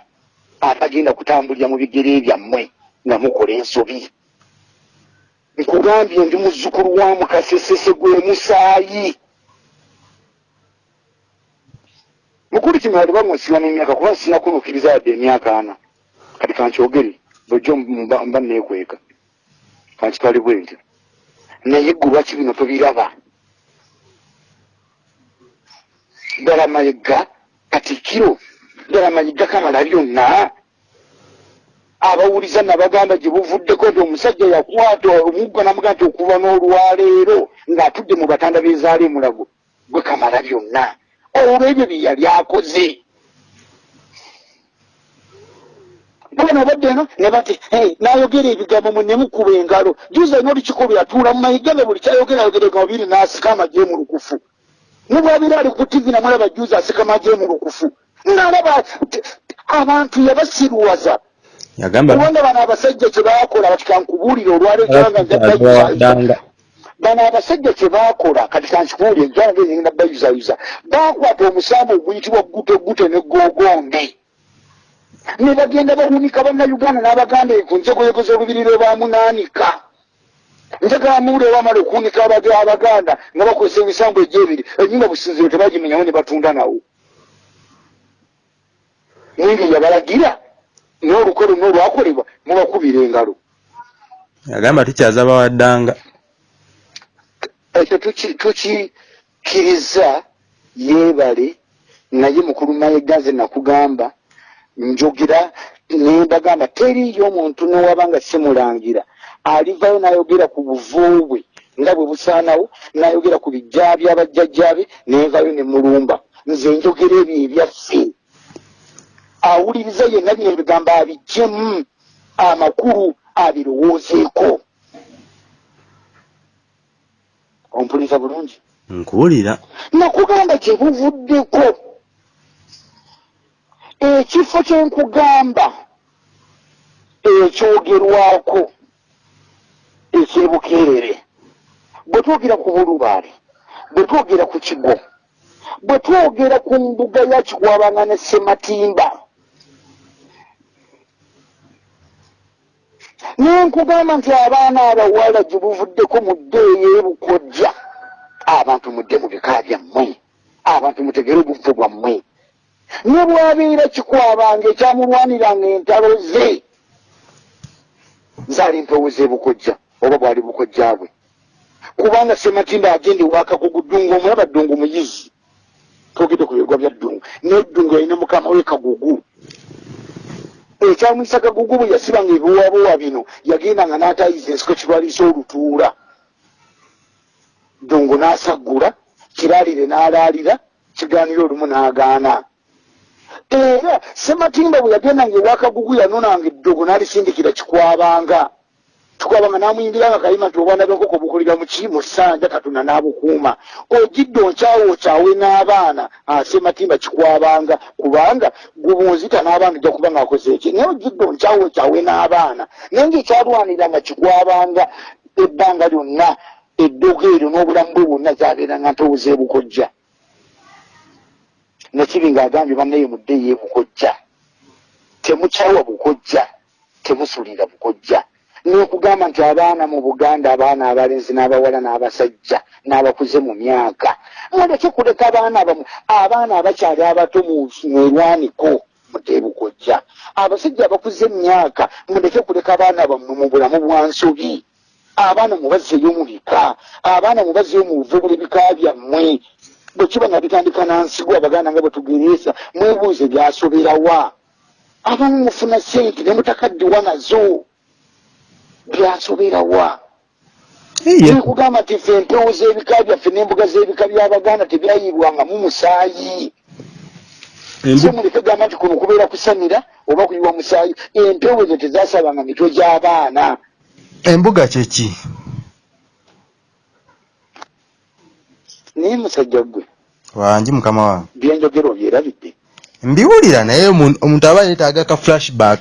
atagenda kutambulira mu bigere byammwe nga mukola ensobi. Nkugambye ndi muzzukulu wa mukasesese gwe musaayi. Mukulu kimera tebamwesiba n'emyaka kuba sinakunuukiriza yadde emyaka ana. Kati kankyogere bwejjo mba neekweka kankitwale bwentyo naye ggwe lwaki bino tobiraba ddala mayiga katikiro ddala mayiga kamala byonna. Abawuliza nabagamba gye buvuddeko nti omusajja yakwata omuggo namugaa nti okuva n'olwaleero ng'atudde mu batanda bezaala emulago gwe kamala byonna. Olw'ebyo bye yali akoze. Bana badde eno ne bati "Hey, n'ayogera ebigambo mu nemukuba engalo. Juza ino olukiiko bwe yatuula mu mayiga ne buli kyayogera ayogera ebigambo biri n'asika amagye mu lukufu ne bwabeera ali ku tivi namulaba juza asika amagye mu lukufu. Nalaba t- abantu yabasiruwaza kubanga bano abasajja kye baakola bati kankubuulire olwaleero bano abasajja kye baakola kati kankikubuulire ekyanga engenda bayuzayuza baakwata omusambu oguyitibwa gutegute ne gogombe. Ne bagenda bawunika bannayuganda n'abaganda ku njegoyego z'olubiriro bamunaanika njagalamuwule wamala okuwunika abaganda nga bakozesa emisambu egyebiri enyumba businziro tebagimenyawo ne batunda nawo. Ninge yabalagira n'olukolo n'olwakolebwa mubakubira engalo. Yagamba tukyaza bawaddanga ekyo tuki- tukikkiriza yeebale naye mukulu mayeganze nakugamba njogera nembagamba teriyo omuntu newaba nga simulangira alivayo n'ayogera ku buvu bwe nga bwe busaanawo n'ayogera ku bijja byabajjajjabe nenvayo ne mulumba. Nze njogera ebyo ebyaffe. Awuliriza yenna bino ebigambo abijjemu amakulu abirowoozeeko. Ompuliriza bulungi? Nkuwulira. Nakugamba gye buvuddeko. Ekifo kyenkugamba ekyogerwako ekyebukeerere bwe twogera ku bulubaale bwe twogera ku kigo. Bwe twogera ku mbuga ya kikwabanga ne sematimba nenkugamba nti abaana abawala gye buvuddeko mu ddeeyo ebukojja abantu mudde mu bika byammwe. Abantu mutegere obuvu bwammwe. Ne bwabeera kikwabanga ekyamulwaniranga entalo ze zaali mpeweza ebukojja oba bwali bukojja bwe kubanga sematimba agende wakakugu ddungu omulaba ddungu muyizi. Twogedde ku bigwa bya ddungu. Naye ddungu yalina mukama we kagugu. Ekyamwisa kagugu bwe yasibanga ebiwabuwa bino yagendanga n'atayiza ensiko kirwalisa olutuula. Ddungu n'asaggula kiraalire n'alaalira kigaanira olumu n'agaana. Era sematimba bwe yagendanga ewakagugu yanonanga eddogo n'alisindikira kikwabanga tukwabanga namuyimbira nga kayima nti obwana bwenkoko bukulira muki mu ssanja katuna n'abukuuma ogidde onkyawo okyawe n'abaana asematimba kikwabanga kubanga gubunzita n'abaana ojja kuba ngaakoze eki naye ogidde onkyawo okyawe n'abaana naye ngaekyalwanira nga kikwabanga ebbanga lyonna eddogo eryo n'obulamu bwe bwonna zabeeranga ntowuza ebukojja. Nekibi ng'agambye bannaye muddeyo ebukojja. Temukyawa bukojja temusulira bukojja n'okugamba nti abaana mu buganda abaana abalenzi n'abawala n'abasajja n'abakuze mu myaka muleke kuleka abaana bamu? Abaana abakyali abato mwelwaniko mutebukojja abasajja abakuze emyaka muleke kuleka abaana bammwe mu bulamu bwa nsobi? Abaana mubazzeyo mu bika abaana mubazzeyo mu buvubula ebika byammwe. Bwe kiba nga bitandika nansigo abaganda nga bwe tugereesa? Mwebuuze byasoberawa abamu mufuna sente ne mutakaddiwa nazo byasoberawa nekugamba nti ffe empewo z'ebika byaffe n'embuga z'ebika by'abaganda tebyayibwangamu musaayi. So muleke gamba nti kuno kubeera kusanira oba kuyiwa musaayi. Empewo ezo tezasabanga mitwe gy'abaana. Embuga kyeki naye musajja gwe wangi mukama wange. byenjogera obyerabidde mbiwulira naye omu- omuntu aba yeetaaga ka flashback.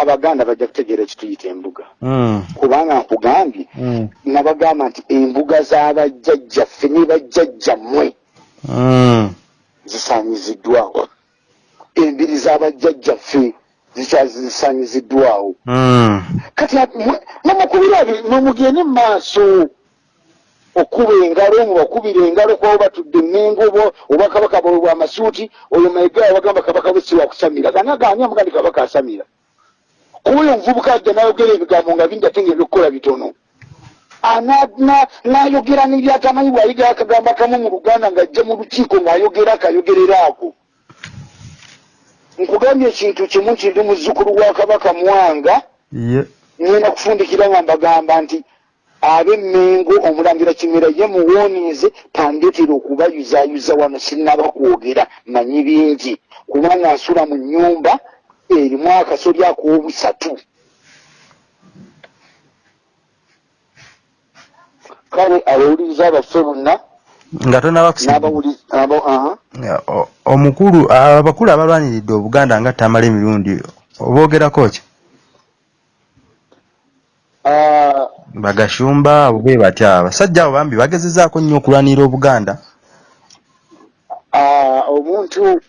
Abaganda bajja kutegeera ekituyita embuga. Mm, kubanga nkugambye mm, nabagamba nti embuga z'abajjajjaffe ne bajjajjammwe mm. zisaanyiziddwawo. Embiri z'abajjajjaffe zikyazisaanyiziddwawo Mm. kati nomukubira nomugende mu maaso okuba engalo nga bakubira engalo kwabo batudde emengo oba kabaka bwe bwamasuuti oyo mayiga bagamba kabaka bwe si wakusamira gana gani amugandi kabaka asamira. Kuba oyo omuvubuka ajja nayogera ebigambo nga bingi ate nga ebyokukola bitono. Nayogera n'ebyatamanyi bwayiga akagambo akamu mu luganda ng'ajja mu lukiiko ng'ayogera akayogerera ako nkugambye ekintu kimu nti ndi muzzukulu wa kabaka mwanga. Ngenda kufundikira nga mbagamba nti ab'emmengo omulangira kimera ye muwonize tandetera okubayuzayuza wano sinnaba kwogera manyi bingi. Kubanga nsula mu nnyumba erimu akasoli ak'obusatu. Kale abawuliriza abaffe bonna? Nga tonaba kusiba n'abawuli- abo- aha. O- omukulu abakulu abalwaniridde obuganda nga tamala emirundi oboogerako ki? Ah, bagashumba abo bwe batya abasajja abo bambi bagezezaako nnyo okulwanira obuganda ah, omuntu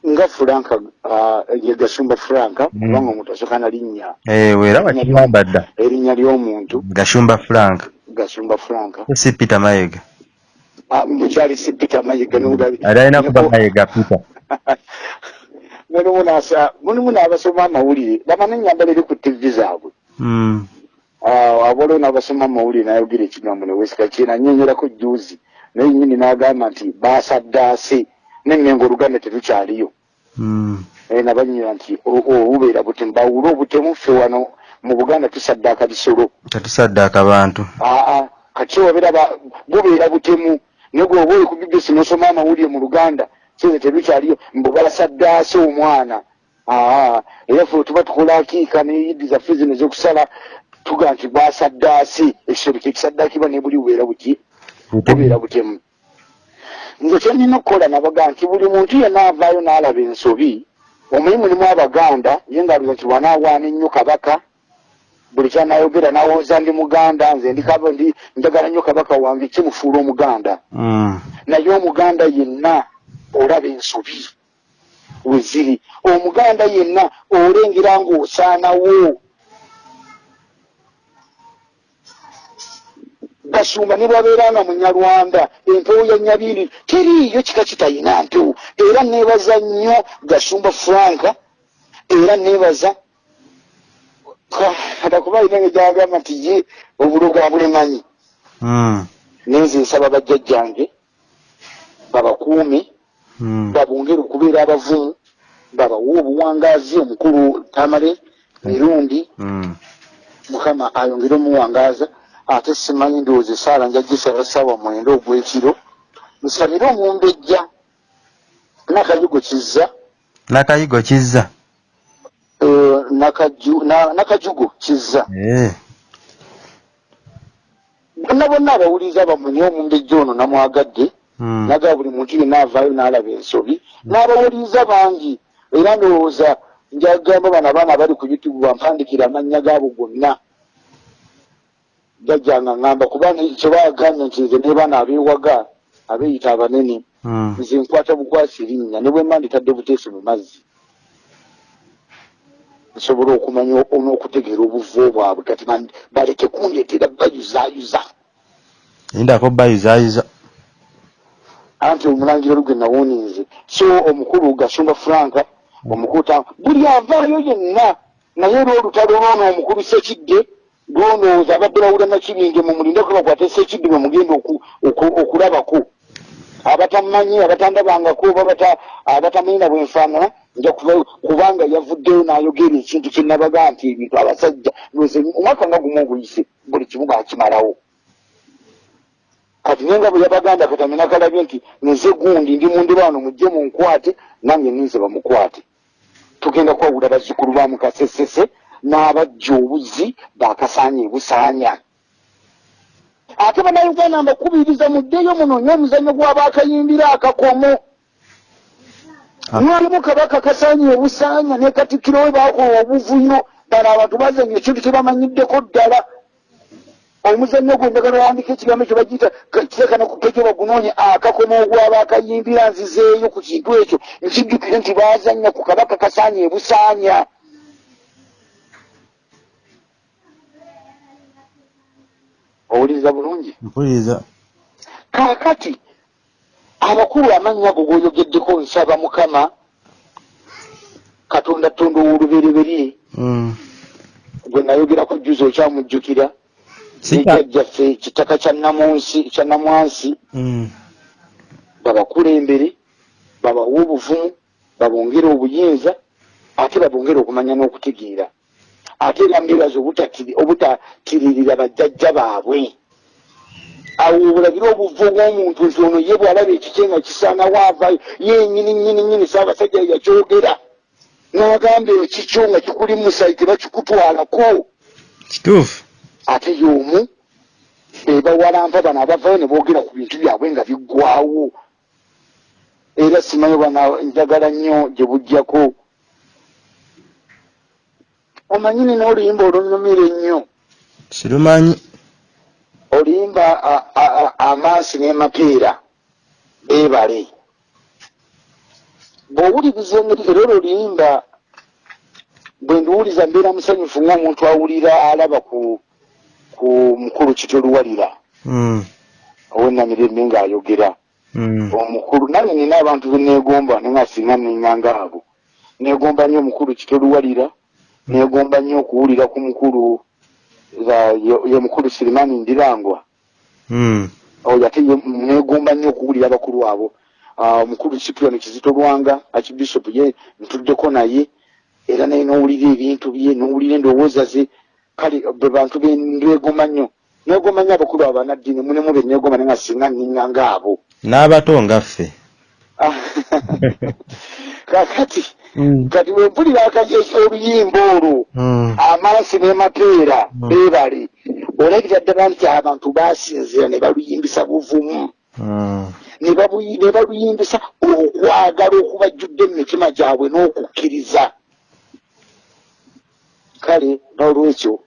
nga franka ah, ye gasumba franka Mm. kubanga omuntu asooka na linnya ewe era bakigamba dda erinnya ly'omuntu gashumba frank gasumba franka si peter mayega Ah, mukyali si peter mayiga nolabye ali alina kuba mayega peter mulimu n'abasoma amawulire bamana ennyambala eri ku tivi zaabwe Mm. Ah, abaliwo n'abasoma amawulire nayogera ekigambo newesika kyena nyonyerako juzi naye nyini n'agamba nti basaddaase nemmengo oluganda terukyaliyo Mm. Eh, nabanyira nti o- o- bubeera butemu bawule obutemu ffe wano mu buganda tusaddaaka bisolo tetusaddaaka bantu aa kati obeera ba- bubeera butemu naye gwe oba oli ku bbc nosoma amawulire mu luganda kize tebikyaliyo mbu basaddaase omwana aa era ffe tuba tukola akiika neyidi zaffe zino ezokusala tuga nti basaddaase ekisolo kyekisaddaakibwa ne buli bubeera buki bubeera butemu. Nze kyenina okukola nabaga nti buli muntu yenna avaayo n'alaba ensobi omuyi mulimu abaganda ye ngaaluza nti wanaawaana ennyo kabaka buli kyanayogera nawooza ndi muganda nze ndi kaba ndi njagala nnyo kabaka wange kimufuula omuganda? Mm. naye omuganda yenna olaba ensobi weziri omuganda yenna olengera ng'osaanawo gasumba ne bwabeeranga munyalwanda empewo ya nyabiri teriiyo kika kitayina mpewo era neebaza nnyo gasumba franka era neebaza atakuba alina nge gyagamba nti ye obulogo abulemanyi Mm. nenze nsaba bajjajjange babakuume Mm. babongere okubeera abavumu babawe obuwangaazi omukulu tamale mirundi Mm. mukama ayongere omuwangaaza ate simanyi ndowooza esaala njagisaba saawa mwenda ogw'ekiro. Nsabire omumbejja nakayigo kizza. N'akayigo kizza. Eh, Nakaju- na- nakajugo kizza. Eh. bonna bonna abawuliriza bammwe niye omumbejja ono namwagadde Mm. naga buli muntu yenna avaayo n'alaba ensobi. N'abawuliriza bangi era ndowooza njagamba bano abaana abali ku youtube bampandikira amannya gaabo gonna jajjanga ŋŋamba kubanga kyebaaganya nti nze ne baana abeewaga abeeyita abanene Mm. nze nkwata bukwasi linnya ne bwe mba nditadde buteesi mu mazzi nsobola okumanya n'okutegeera obuvo bwabwe kati baleke kundeetera bayuzaayuza Lindako bayuzaayiza. anti omulangiro gwe nawuninze so omukulu gasumba franka omukulu ta buli avaayo yenna naye era olutalo lwono omukulu sekidde lwonooza abadde bawula nakibinge mumulindeko bakwate sekidde bwe mugenda oku- oku- okulabako. Abatamanyi abatandabangako oba bata- abatamanyi na bwenfaanana nja kubanga yavuddeyo n'ayogera ekintu kyenabaga nti ebintu abasajja omwaka nga gumu oguyise buli kimu bakimalawo kati nenga bwe yabaganda katami nakalabye nti nze gundi ndi mundibaano mujje munkwate nange ninze bamukwate. Tugenda kwawula bazzukulu ba mukasesese n'abajja obuzi bakasaanya ebusaanya ate bannayuganda mbakubiriza muddeyo munoonye omuzannyo gw'abaakayimbira akakomo. Ah. mwalimu kabaka kasaanya ebusaanya ne katikkiro we baakola obuvuyo bano abantu bazanya ekintu kyebamanyiddeko ddala. Omuzannyo gwe njagala wandika ekigambo ekyo bagiyita kirekana ku pejo bagunoonye akakomo ogw'abaakayimbira nzizeeyo ku kintu ekyo. Nkijjukire nti bazanya ku kabaka kasaanya ebusaanya owuliriza bulungi Mpuliriza. kaakati abakulu amannya ago g'oyogeddeko nsaba mukama katonda tonda owolubereberye Mm. gwe nayogerako jjuzi okyamujjukira Sika. jjaffe kitaka kya namunsi kya namwansi Mm. babakulembere babawe obuvumu babongere obuyinza ate babongere okumanya n'okutegeera ate era obutatiri- obutatiririra bajjajja baabwe. Awo obulabire obuvu bw'omuntu nti ono ye bwalaba ekike nga kisaanawo avaayo yenyini nyini nyini saabasajja yakyogera. N'agamba ekikyo nga kikuli musayi tebakikutwalako Kituufu. ate y'omu bebawalampa bano abavayo ne boogera ku bintu byabwe nga biggwawo era simanyi bana njagala nnyo gye bujjako omanyi nina oluyimba olunyumira ennyo? Sirumanyi. oluyimba a- a- a- amansi n'emapeera beebale. Bw'owuliriza engeri era olwo oluyimba bwe ndiwuliza mbeera musanyufu ng'omuntu awulira alaba ku ku mukulu kitoluwalira Mm. owenamirembe ng'ayogera. Mm. omukulu nange nina abantu beneegomba nenga singa neŋŋanga abo. Neegomba nnyo omukulu kitoluwalira neegomba nnyo okuwulira ku mukulu za- ye- mukulu sirimani ndirangwa oyo ate ye- neegomba nnyo okuwulira abakulu abo Ah, omukulu sipioni kizito lwanga akibishopu ye ntuddeko naye era naye n'owulira ebintu bye n'owulira endowooza ze kale be bantu bendegoma nnyo neegoma nnyo abakulu abo banaddiini mulimu be neegoma naye nga singa nniŋŋanga abo N'abato nga ffe. kakati Mm. Kati wempulira akaje oluyimba olwo Mm. amansi n'emapeera Mm. beebale olabira ddala nti abantu basinzira ne baluyimbisa buvumu Mm. ne baluyimbisa okwagala okubajjudde mu mitima gyabwe n'okukkiriza kale n'olwekyo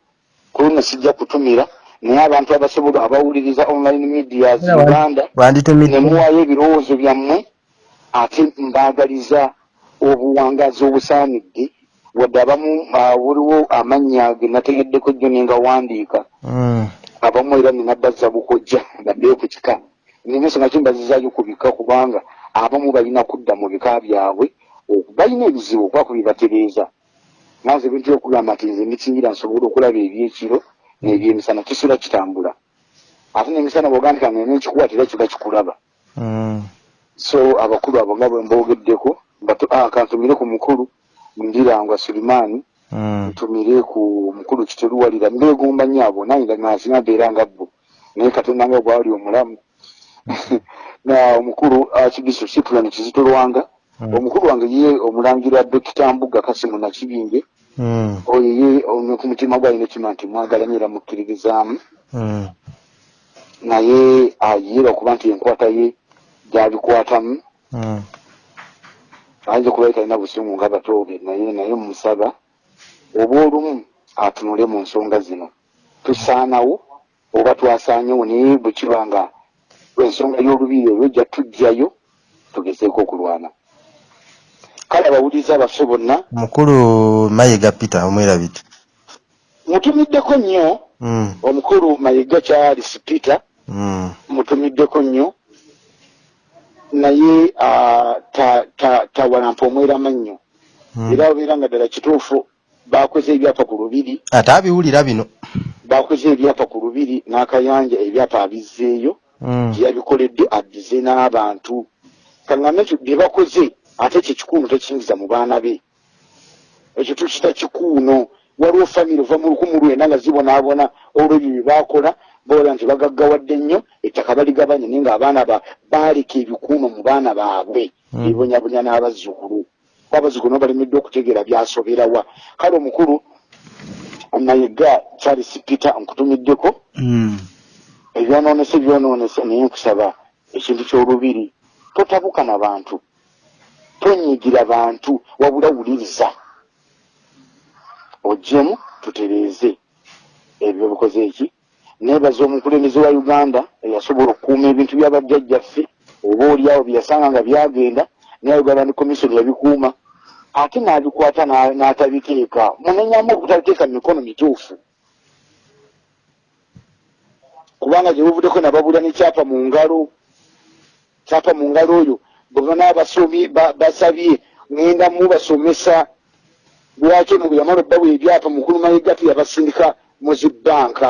kuluno sijja kutumira naye abantu abasobola abawuliriza online medias uganda ne Wanditumidde. muwaayo ebirowoozo byammwe ate mbaagaliza obuwangazi obusaanidde wadde abamu ah, waliwo amannya ge nategeddeko jjo ne nga wandiika. Mm. abamu era ninabazza bukojja baddeyo ku kika. Nina ensonga ki mbazizaayo ku bika kubanga abamu balina kudda mu bika byabwe balina ebizibu okuba kubibatereeza nanze ebintu byokugamba nti nze ndikingira nsobole okulaba ebyekiro n'ebyemisana kisula kitambula ate n'emisana bwogandika nga nenkikuwatira kiba kikulaba. Mm. so abakulu abo nga bwe mboogeddeko batu- ah, kantumire ku mukulu ndirangwa sulimaani Mm. ntumire ku mukulu kiteruwalira mbeegomba nnyo abo nange nasinga mbeera nga bo naye katonda nga bwali omulamu na omukulu kibiso cyprian kizito lwanga Mm. omukulu wange ye omulangira dokita mbuga kasimu nakibinge Mm. oyo ye ono ku mutima gwe alina ekima nti mwagalamye era mukkiririzaamu Mm. naye ayiira okuba nti enkwata ye gyabikwatamu Mm. Ayinza okuba talina busungu nga batoobe naye naye mumusaba oba olumu atunule mu nsonga zino tusaanawo oba twasaanyewo naye bwe kiba nga ensonga y'olubiri olwo ejja tujjayo tugezeeko okulwana kale abawuliriza baffe bonna mukulu mayiga peter omwerabite mutumiddeko nnyo Mm. omukulu mayiga charles peter Mm. mutumiddeko nnyo naye ah, ta- ta- tawalampa omwerama nnyo. Mm. era obeera nga ddala kituufu bakoze ebyapa ku lubiri. Ate abiwulira bino. Bakoze ebyapa ku lubiri n'akayanja ebyapa abizzeeyo Mm. gyeyabikoledde addize n'abantu. Kaŋŋambe nti bye bakoze ate kye kikuuno tekiyingiza mu baana be. Ekyo tukita kikuuno waliwo famire ova mu lukumu lwenda nga zibonaabona olwebyo bye bakola boola nti bagaggawadde nnyo ettaka baligabanya naye ng'abaana ba baaleka ebikuuno mu baana baabwe Mm. bibonyabonya n'abazzukulu. Abazzukulu nabo balemedde okutegeera byasoberawa kale omukulu nayiga charles peter nkutumiddeko Mm. ebyonoonese byonoonese naye nkusaba ekintu ky'olubiri. Totabuka na bantu. Tonyigira bantu wabula wuliriza. Ojjemu tutereeze. Ebyo bikoze eki neebaza omukulembeze wa uganda eyasobola okukuuma ebintu byabajjajjaffe oba oliawo byeyasanga nga byagenda naye uganda ni komisioni yabikuuma. Ate n'abikwata n'a- n'atabiteeka munenyamu obutabiteeka mu mikono mituufu. Kubanga gye buvuddeko nababula nekyapa mu ngalo kyapa mu ngalo oyo bwe banaabasomi ba- basabye ŋenda mubasomesa lwaki ono bwe yamala obbawa ebyapa mukulu mayiga tuyabasindika mu zibbanka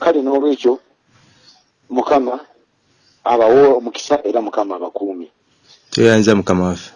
kale n'olwekyo mukama abawo omukisa era mukama abakuumi. Tweyanza mukama waffe